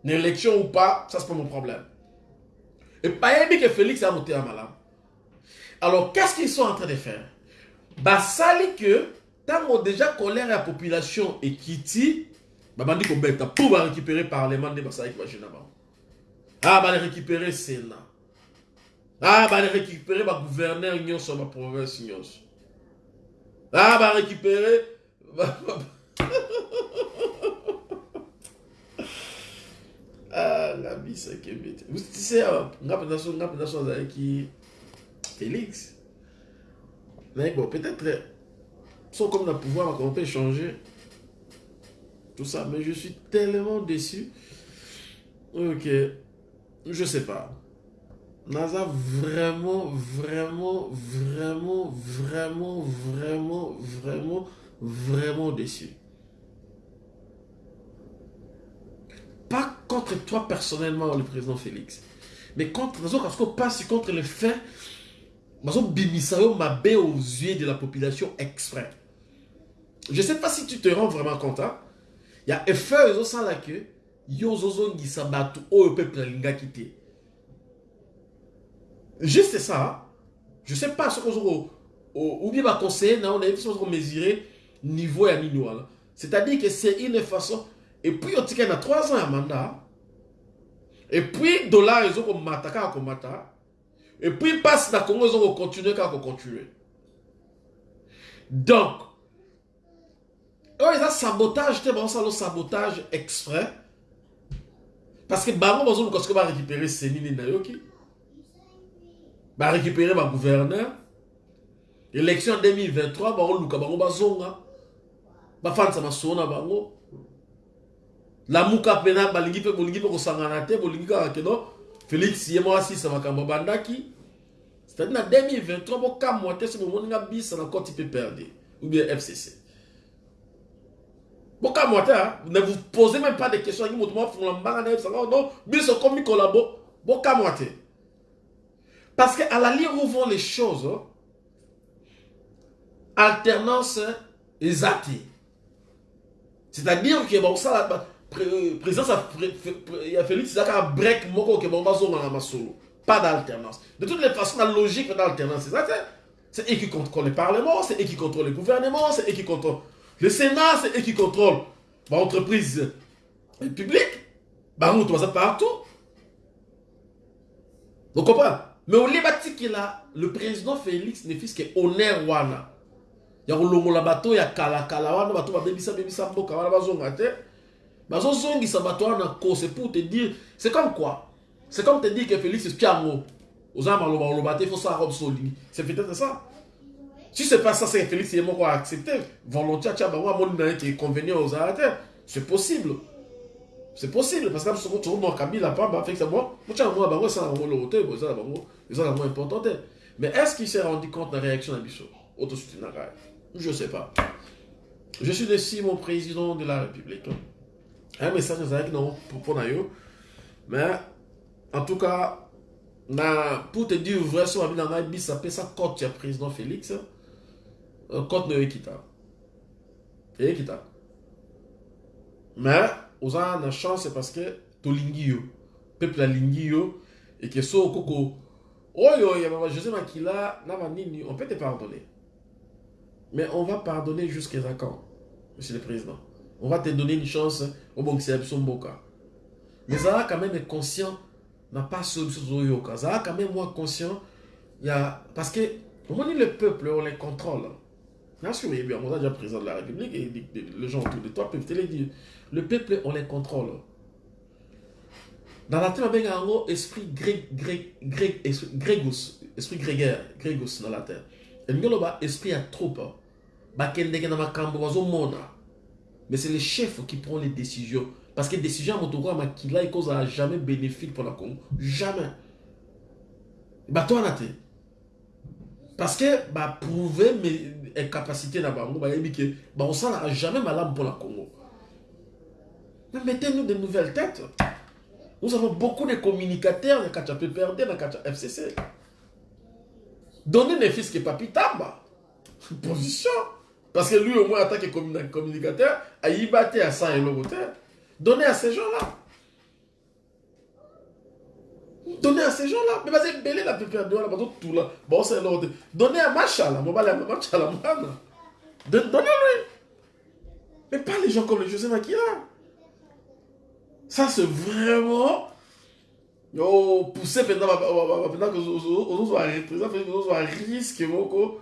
B: une élection ou pas ça c'est pas mon problème. Et bayebi ke félix a motema malamu alors qu'est-ce qu'ils sont en train de faire? Basali que ntango déjà colère ya population ekiti babandi kobeta mpo barécupérer parlement nde basalaki bagene na bango ah barécupérer sénat ah barécupérer bagouverneur nyonso ya baprovince nyonso ah barécupérer ba- ba- ah la bisa ekembi te tu sais ah, nga mpenza so nga mpenza so azalaki félix? Mais bon peut-être sont comme le pouvoir qu'on peut changer tout ça mais je suis tellement déçu. Ok je sais pas. Naza vraiment vraiment vraiment vraiment vraiment vraiment vraiment déçu pas contre toi personnellement le président Félix mais contre parce qu'on passe contre le fait bazobimisa yo mabe aux yeux de la population exprès. Je sais pas si tu te rends vraiment compte hein? il y a effet ezosala ke yo ozozongisa bato oyo peuple alingaki te juste ça hein? je sais pas soki ozoko ou bien baconseiller na yo nayebi soki ozokomesurer niveau ya nini wana c'est-à-dire que c'est une façon et puis otikali na 3 ans ya mandat et puis dollar ezokomata kaka komata et puis mpasi na congo ezokocontinue kaka kocontinue donc oyo eza sabotage te bazosala sabotage exprès. Parce que bango bazoluka soki barécupere senini nayoki. Barécupere bagouverneur élection en 2023 baoluka bango bazonga. Bafandisa masolo na bango lamuka mpena balingi mpe bolingi mpe kosangana te bolingi kaka keno. Félix ye moko asisa makambo abandaki c'est-à-dire na 2023 bokamwa te so bomoninga bisa na koti mpe perde ou bien fcc bokamwa te ne vous posez même pas de questions yangi moto moafungola mbanga na yebisanga no biso komi kolabo. Bokamwa parce que à la ligne où les choses alternance eza te c'est-à-dire que bakosala présidence ya félix eza kaka break moko masolo pas d'alternance. De toutes les façons la logique d'alternance c'est eux qui contrôlent le parlement c'est eux qui contrôlent le gouvernement c'est eux qui contrôlent le sénat c'est eux qui contrôlent baentreprise publique. Bango to baza partout. Okomprend mais olie batikela le président félix ne fils que honneur wana. Ya kolongola bato ya kalakala wana bato babebisa bebisa mboka wana bazonga bazozongisa bato wana ko c'est pour te dire c'est comme quoi? C'est comme te dire que félix espiango oza maloba oloba te ça robe solingi c'est peut-être ça. Si c'est pas ça c'est félix ye moko accepté. Volontiers atia bango amoni na ye ke convenient ozala te c'est possible. C'est possible parce que soko tozomona kabila pamba félix mo motia bango na bango esala bango loko te eza na bango eza na bango important. Te mais est-ce qu'il s'est rendu compte na réaction na biso autosoutenaka ye je sais pas. Je suis déçu mon président de la république un message ezalaki nango mpo na yo mais en tout cas na pour te dire vrai so babi na ngai bisa apesa cote ya président félix. Cote na yo ekita eyekita mais oza na chance parce que tolingi yo. Peuple alingi yo. Eke so okoko oyo ya baba josé makila na on peut te pardonner. Mais on va pardonner jusqu'à quand monsieur le président on va te donner une chance. Obongisela biso mboka mais zala quand même conscient na pas tozoyoka zala quand même moi conscient ya parce que omoni le peuple on les contrôle. Bien sûr oyebi yango oza déjà président de la république et les gens autour de toi peuvent te le dire. Le peuple on les contrôle. Dans la terre babenga yango esprit grég, grég, grég, esprit, grégos esprit grégaire grégos dans la terre elingi oloba esprit ya troupe bakendeke na makambo bazomona mais c'est le chef qui prend les décisions. Parce que décision ya moto okoya makila ekozala jamais bénéfique pour la congo jamais. Bato wana te parce que baprouve incapacité na bango bayebi ke bakosalaka jamais malamu pour la congo. Mais mettez-nous de nouvelles têtes. Nous avons beaucoup de communicateurs kati ya pprd kati ya fcc donnez ne fils que papi tamba position parce que lui au moins en tant que communicateur ayiba te asa eloko te donnez à ces gens-là. Donnez à ces gens-là. Mais baza ebele na ppd wana bazotula baosala eloko te donnez à machala machala donnez-lui mais pas les gens comme le josé makila ça c'est vraiment oh, poussé mpenza mpenza ozozwa représentant ozozwa risque moko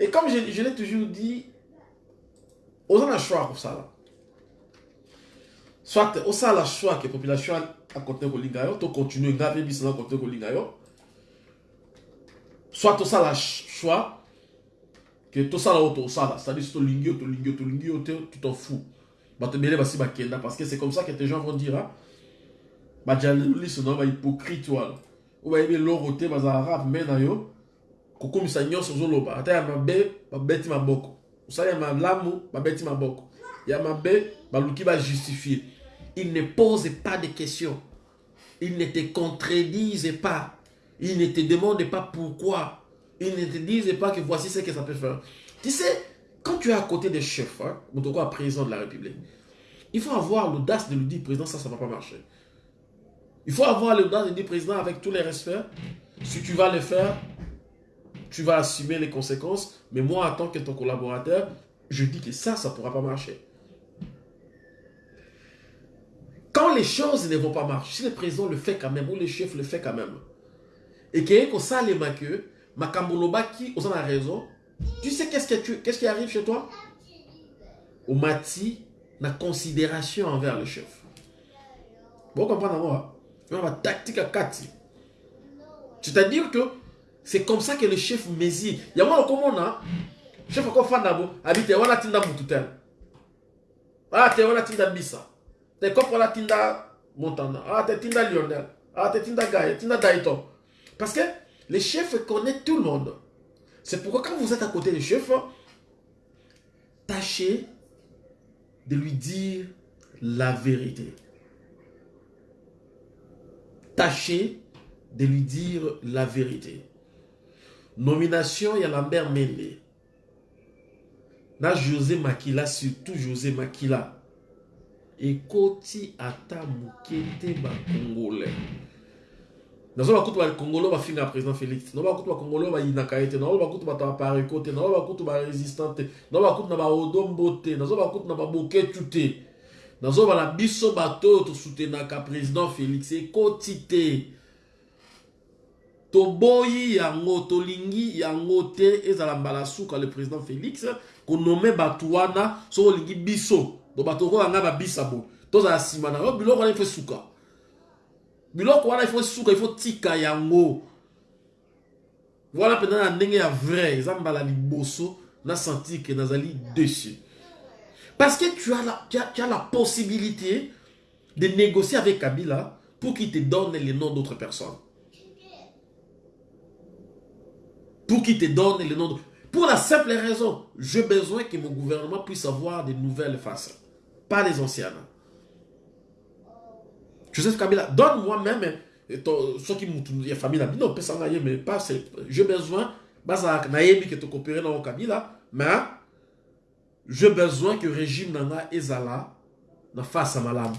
B: et comme je, l'ai toujours dit oza na choix kosala soit osala choix ke population akontinue kolinga yo to continue nga mpe biso na kontinue kolinga yo. Soit tosala choix ke tosala oyo tosala c'est-à-dire si tolingi yo tolingi yo tolingi yo te tu t'en fous. Basi bakenda parce que c'est comme ça que tes gens vont dire badialeliso na bahypocrite wana oyo bayebi eloko te bazalaka pembe na yo maboko. Maboko. Ya il ne pose pas de questions. Il ne te contredise pas. Il ne te demande pas pourquoi. Il ne te dise pas que voici ce que ça peut faire. Tu sais quand tu es à côté des chefs hein, Moutoko, président de la République il faut avoir l'audace de lui dire président ça ça va pas marcher. Il faut avoir l'audace de dire président avec tous les respects si tu vas le faire tu vas assumer les conséquences. Mais moi, en tant que ton collaborateur, je dis que ça, ça ne pourra pas marcher. Quand les choses ne vont pas marcher, si le président le fait quand même, ou le chef le fait quand même, et que ça les que Makamboloba qui, on a raison, tu sais qu'est-ce qui arrive chez toi? Au mati, la considération envers le chef. Vous comprenez moi La tactique à 4. C'est-à-dire que c'est comme ça que le chef mesure. Il y a moi comme on a chef ko fanda bo habite wana tinda mutu tel. Ah te wana tinda bisa. Te ko wana tinda Montana. Ah te tinda Lionel. Ah te tinda Gaïa, tinda Daito. Parce que le chef connaît tout le monde. C'est pourquoi quand vous êtes à côté du chef, tâchez de lui dire la vérité. Tâchez de lui dire la vérité. Nomination, il y a Lambert Mende. Na José Makila, surtout José Makila. ekoti ata moke te bacongolais nazo bakutu bacongolais bafinga président félix. Nao bakutu bacongolais bayinaka ye te nao bakutu bato bapareko te nao bakutu barésistant te nao bakutu na baodombo te nazo bakutu na baboketu te nazoba na biso bato oyo tosutenaka président félix. Ekoti te toboyi yango tolingi yango te ezala mbala suka le président félix konome bato wana soki olingi biso. Do bato okoyo yanga babisa boye tozala nsima na yo biloko wana ifo esuka biloko wana ifo esuka ifo tika yango. Wana mpenza na ndenge ya vrai eza mbala liboso na sentir ke nazali dessus. Parce que tu as, la, tu, as, tu as la possibilité de négocier avec Kabila pour qu'il te donne les noms d'autres personnes pour qu'il te donne les noms. De... Pour la simple raison, j'ai besoin que mon gouvernement puisse avoir des nouvelles faces, pas les anciennes. Joseph Kabila, donne-moi même ceux qui m'ont famille, non, mais pas j'ai besoin, nayebi que tu coopérer dans Kabila, mais j'ai besoin que le régime nanga ezala na face à malam.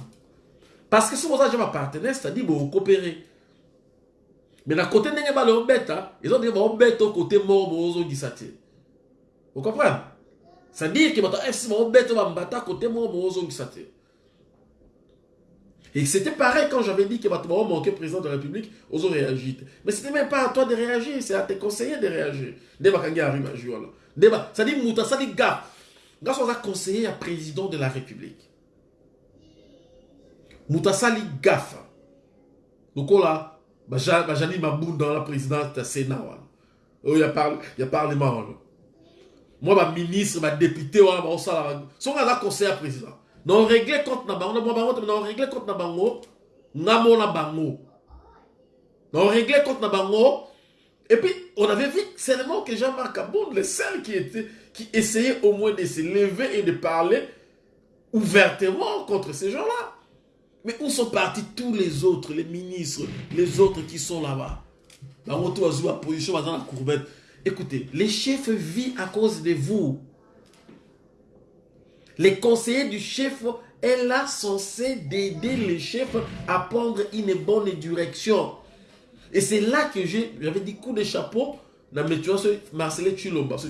B: Parce que si vous avez un partenaire, c'est-à-dire vous coopérer. Mais na kote ndenge bale obeta eza ndenge baobeta kote moko boozongisa te ocomprendre c'est-à-dire ke bato fc baobeta bambata kote moko boozongisa te et c'était pareil quand j'avais dit que bato baomanke président de la république ozo réagir te mais c'était même pas à toi de réagir c'est à tes conseillers de réagir. Nde bakangi arimagi wana nde c'est-à-dire moto asali aza conseiller ya président de la république. Moto asali gafa lokola bajani mabunda la présidente ya sénat wana oyo ya parlement wana mwa baministre badepute wana baosala songo aza conseil ya président. Na oregle compte na bango. Na oregle compte na bango. Nga mona bango. Na oregle compte na et puis on avait vu seulement que Jean-Marc Aboud le seul qui était qui essayait au moins de se lever et de parler ouvertement contre ces gens-là Mais où sont partis tous les autres, les ministres, les autres qui sont là-bas? Écoutez, les chefs vivent à cause de vous. Les conseillers du chef est là censé d'aider les chefs à prendre une bonne direction. Et c'est là que j'avais dit coup de chapeau dans Chulomba, ce.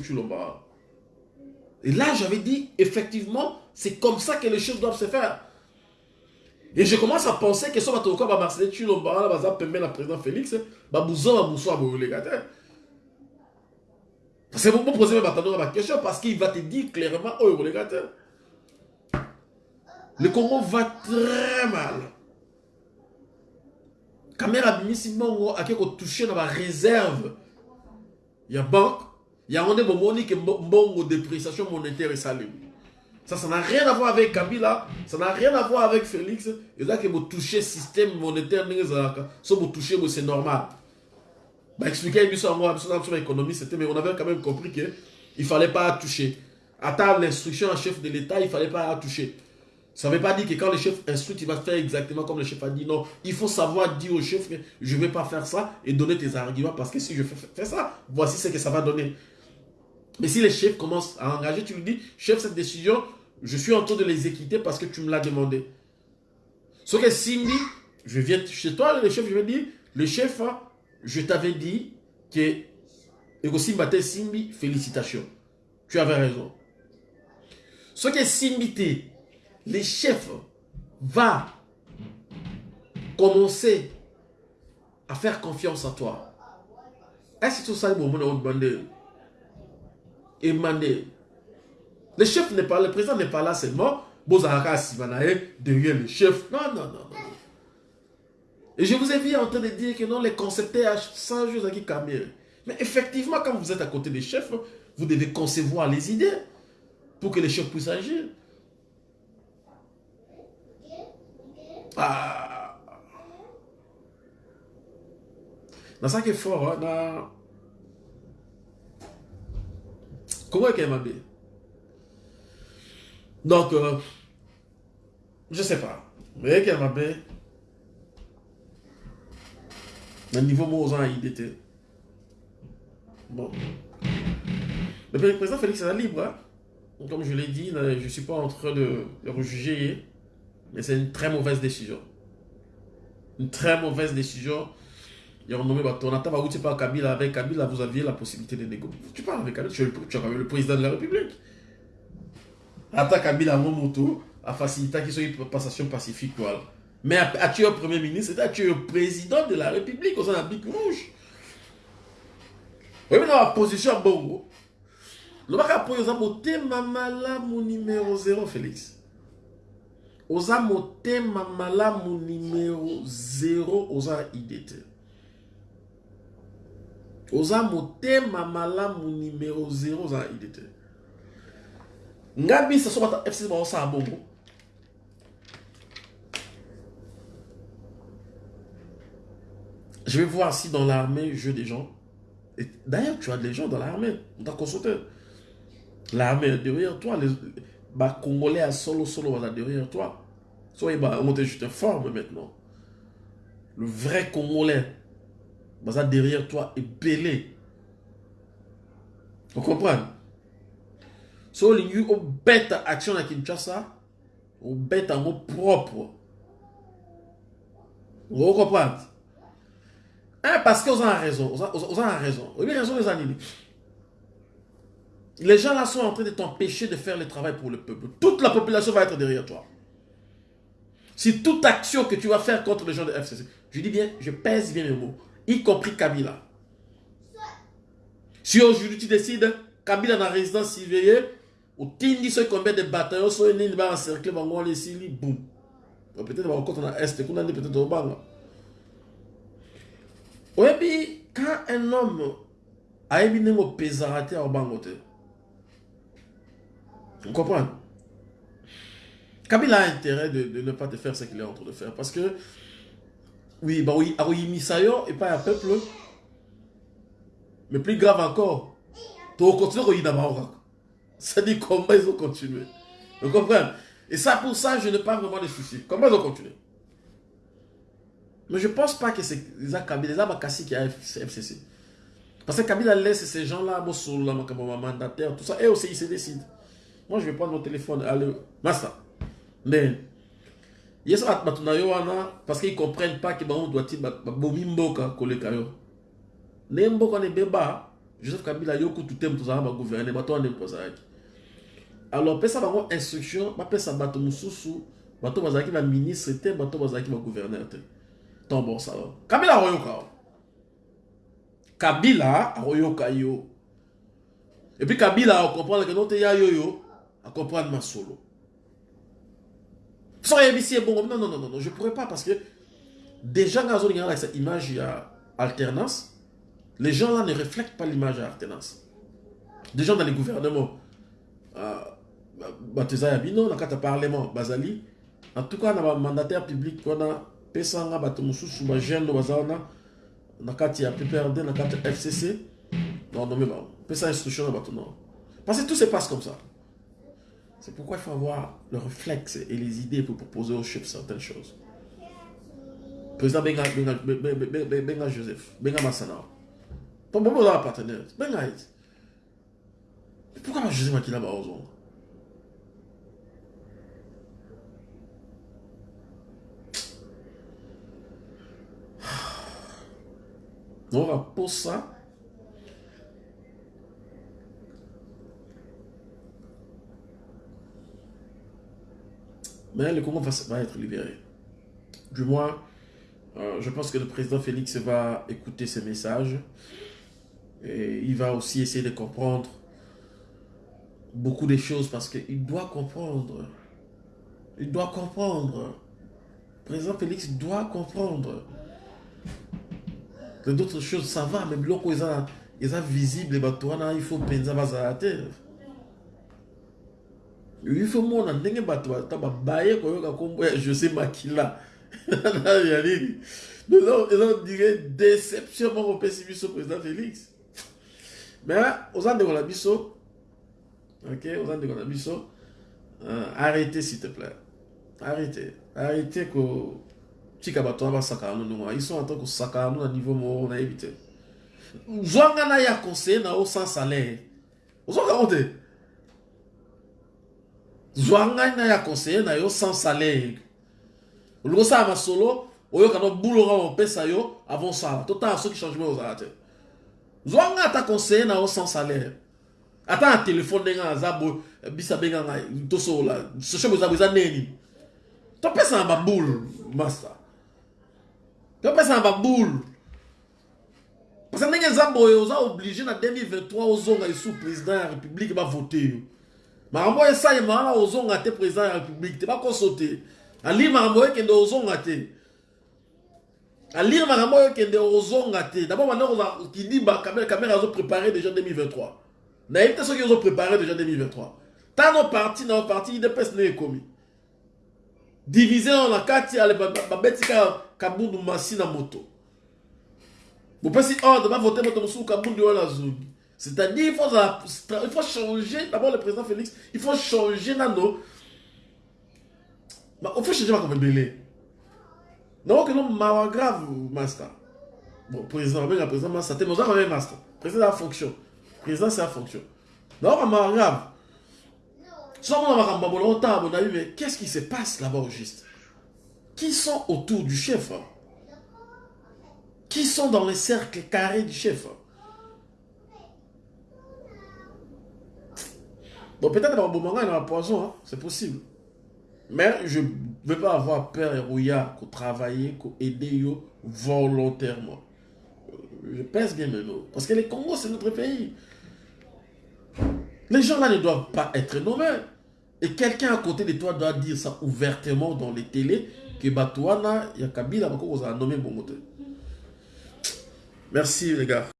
B: Et là, j'avais dit, effectivement, c'est comme ça que les choses doivent se faire. Et je commence à penser que ce soit au cas de Marcel Chilomba, baza pembe na président Félix, ba bouzo ba bouso ba gars. C'est pour poser ma question parce qu'il va te dire clairement oh les gars. Le Congo va très mal. Caméra bimisi mongo akeko toucher na ba réserve. Il y a banque, il y a est bomoni que mbongo dépréciation monétaire et salut. Ça, ça n'a rien à voir avec Kabila, ça n'a rien à voir avec Félix. Et là, que vous touchez le système monétaire, si vous touchez, c'est normal. Bah, biso yango biso na biso l'économie c'était mais on avait quand même compris que il fallait pas toucher attends l'instruction en chef de l'état il fallait pas toucher ça veut pas dire que quand le chef instruit il va faire exactement comme le chef a dit non il faut savoir dire au chef que je vais pas faire ça et donner tes arguments parce que si je fais, fais ça voici ce que ça va donner mais si le chef commence à engager tu lui dis chef cette décision je suis en train de l'exécuter parce que tu me l'as demandé ce que Simbi je viens chez toi le chef je vais dire le chef hein, je t'avais dit que Simbi Simbi, félicitations. Tu avais raison. Ce que Simbi le chef va commencer à faire confiance à toi. Est-ce que tout ça est bon demander Et demander. Le chef n'est pas, le président n'est pas là seulement. Bozaraka Sivanae derrière le chef. Non, non, non, non. Et je vous ai vu en train de dire que non, les concepteurs sans à qui Mais effectivement, quand vous êtes à côté des chefs, vous devez concevoir les idées pour que les chefs puissent agir. Ah. Dans ça qui est fort, hein, dans... comment est-ce qu'elle m'a Donc, euh, je sais pas. Mais qu'elle m'a le niveau Mozan IDT. Bon. Le président Félix est libre. Hein. Comme je l'ai dit, je ne suis pas en train de le rejuger, mais c'est une très mauvaise décision. Une très mauvaise décision. Ils ont nommé Batonata Baouti par Kabila. Avec Kabila, vous aviez la possibilité de négocier. Tu parles avec Kabila, tu es le président de la République. Atta Kabila, mon moto, a soit une passation pacifique. Voilà. Mais as-tu un premier ministre, c'est-à-dire un président de la République de la Bic Rouge. Oui, mais dans la position bongo, le bac a posé aux mamala mon numéro 0, Félix. Aux amote mamala mon numéro 0 aux IDT. Aux amote mamala mon numéro 0 aux IDT. Ngabi, ça soit FC Bongo. Je vais voir si dans l'armée, je des gens. D'ailleurs, tu as des gens dans l'armée. On t'a consulté. L'armée est derrière toi. Les, bah, Congolais à solo solo derrière toi. Soit bah, on je te forme maintenant. Le vrai Congolais, bah, derrière toi est belé. Vous comprenez? So, gens bête action à Kinshasa, en mot propre. Vous comprenez? Hein, parce qu'ils ont raison. Ils ont raison. Ont raison, les gens là sont en train de t'empêcher de faire le travail pour le peuple. Toute la population va être derrière toi. Si toute action que tu vas faire contre les gens de FCC, je dis bien, je pèse bien mes mots, y compris Kabila. Si aujourd'hui tu décides, Kabila dans la résidence civile, ou tindi ce combien de bataillons, soit une ligne encercler, on les sili, boum. Peut-être on a Est, qu'on a peut-être au Banga. Oui, quand un homme a émis un pesarate au bangote, vous comprenez? Kabila a intérêt de, de, ne pas te faire ce qu'il est en train de faire. Parce que, oui, bah oui, Misayo et pas un peuple. Mais plus grave encore, tu continuer à d'abord. Ça dit comment ils ont continué. Vous comprenez? Et ça, pour ça, je n'ai pas vraiment de soucis. Comment ils ont continué? Mais je ne pense pas que c'est les Kabila, les Kassi qui a FCC. Parce que Kabila laisse ces gens-là, mon mandataire, tout ça, et aussi ils se décident. Moi, je vais prendre mon téléphone, allez, Massa. Mais, parce qu'ils ne comprennent pas que on doit dire, bomi mboka, kole kayo. Ne mboka ne beba, Joseph Kabila, yoko tout aime tout ça, va gouverner, bato ane mpozaki. Alors, pesa bango instruction, ba pesa bato mususu, bato bazaki ba ministre te, bato bazaki ba gouverneur te. tombo salo kabila akoyoka o kabila akoyoka yo. Et puis kabila akomprendre ke no te ya yoyo akomprendre masolo so yebisi ebongo non non non non je pourrais pas parce que déjà nga azolinga na image ya alternance les gens là ne reflètent pas l'image ya alternance des gens dans les gouvernements euh, bato eza ya bino na kati ya parlement bazali en tout cas na bamandataire public wana pesanga bato mosusu bajeune baza wana na kati ya PPRD, na kati ya FCC, non, non, mais bon, peut ça instruction na bato non. Parce que tout se passe comme ça. C'est pourquoi il faut avoir le réflexe et les idées pour proposer au chef certaines choses. Président Benga, Benga, Benga, Benga Joseph, Benga Massana. Pas bon, bon, partenaire. Benga it. Pourquoi Joseph Makila Baozon On va pour ça. Mais le Congo va, va être libéré. Du moins, euh, je pense que le président Félix va écouter ces messages. Il va aussi essayer de comprendre beaucoup de choses parce qu'il doit comprendre. Il doit comprendre. Président Félix doit comprendre. Que d'autres choses, ça va, mais bloc ils sont ils sont visibles, il faut penser à la terre. Il faut mon ndenge bato baye koyoka kombo ya José Makila. Ya nini? Donc ils dirait déception moko président Félix. Mais aux andeko na biso OK, aux andeko na biso euh, arrêtez s'il te plaît. Arrêtez. Arrêtez ko tika bato basaka no ndongo. Ils sont en train de saka no na niveau moko na éviter. Zwanga na ya na au sans salaire. Ozoka honte. zwa ngai na ya conseiller na yo sans salaire olingi osala masolo oyoka no bulonga opesa yo avant osala totala soki changement te zwa ngai ata conseiller na yo sans salaire. Ata na telefone ndenge aza boye biso abenga ngai tosola soshebo eza bo eza neni. Topesa na babule master topesa na babule parce ndenge eza boye oza oblige na 2023 ozonga esu président ya république bavote yo. Makambo oyo esalema wana ozonga te président ya république te bakoso te alire makambo oyo ekende ozonga te alire makambo oyo ekende ozonga te dabord bandeko kidimba camere azoprépare déjà 2023 nayebi te soki ozoprépare déjà 2023 tano parti na parti idps nde ekomi divise na na kati babeti kaka kabundu masi na moto. Bopesi ordre bavote moto mosusu kabundu oyo nazongi C'est-à-dire, il faut, il faut changer, d'abord le président Félix, il faut changer nano. Il faut changer ma comme belé. Donc, non, ma grave, master. Bon, président, le président, master, mais on a master. Président, la fonction. Président, c'est la fonction. Non, ma grave. Sans on a longtemps, on a eu, mais qu'est-ce qui se passe là-bas au juste? Qui sont autour du chef Qui sont dans les cercles carrés du chef Bon, peut-être dans le il y a un poison, hein? c'est possible. Mais je ne veux pas avoir peur et pour travailler, pour aider volontairement. Je pèse bien mots. Parce que le Congo, c'est notre pays. Les gens là ne doivent pas être nommés. Et quelqu'un à côté de toi doit dire ça ouvertement dans les télés que Batouana, il y a Kabila, a nommé Bongote. Merci les gars.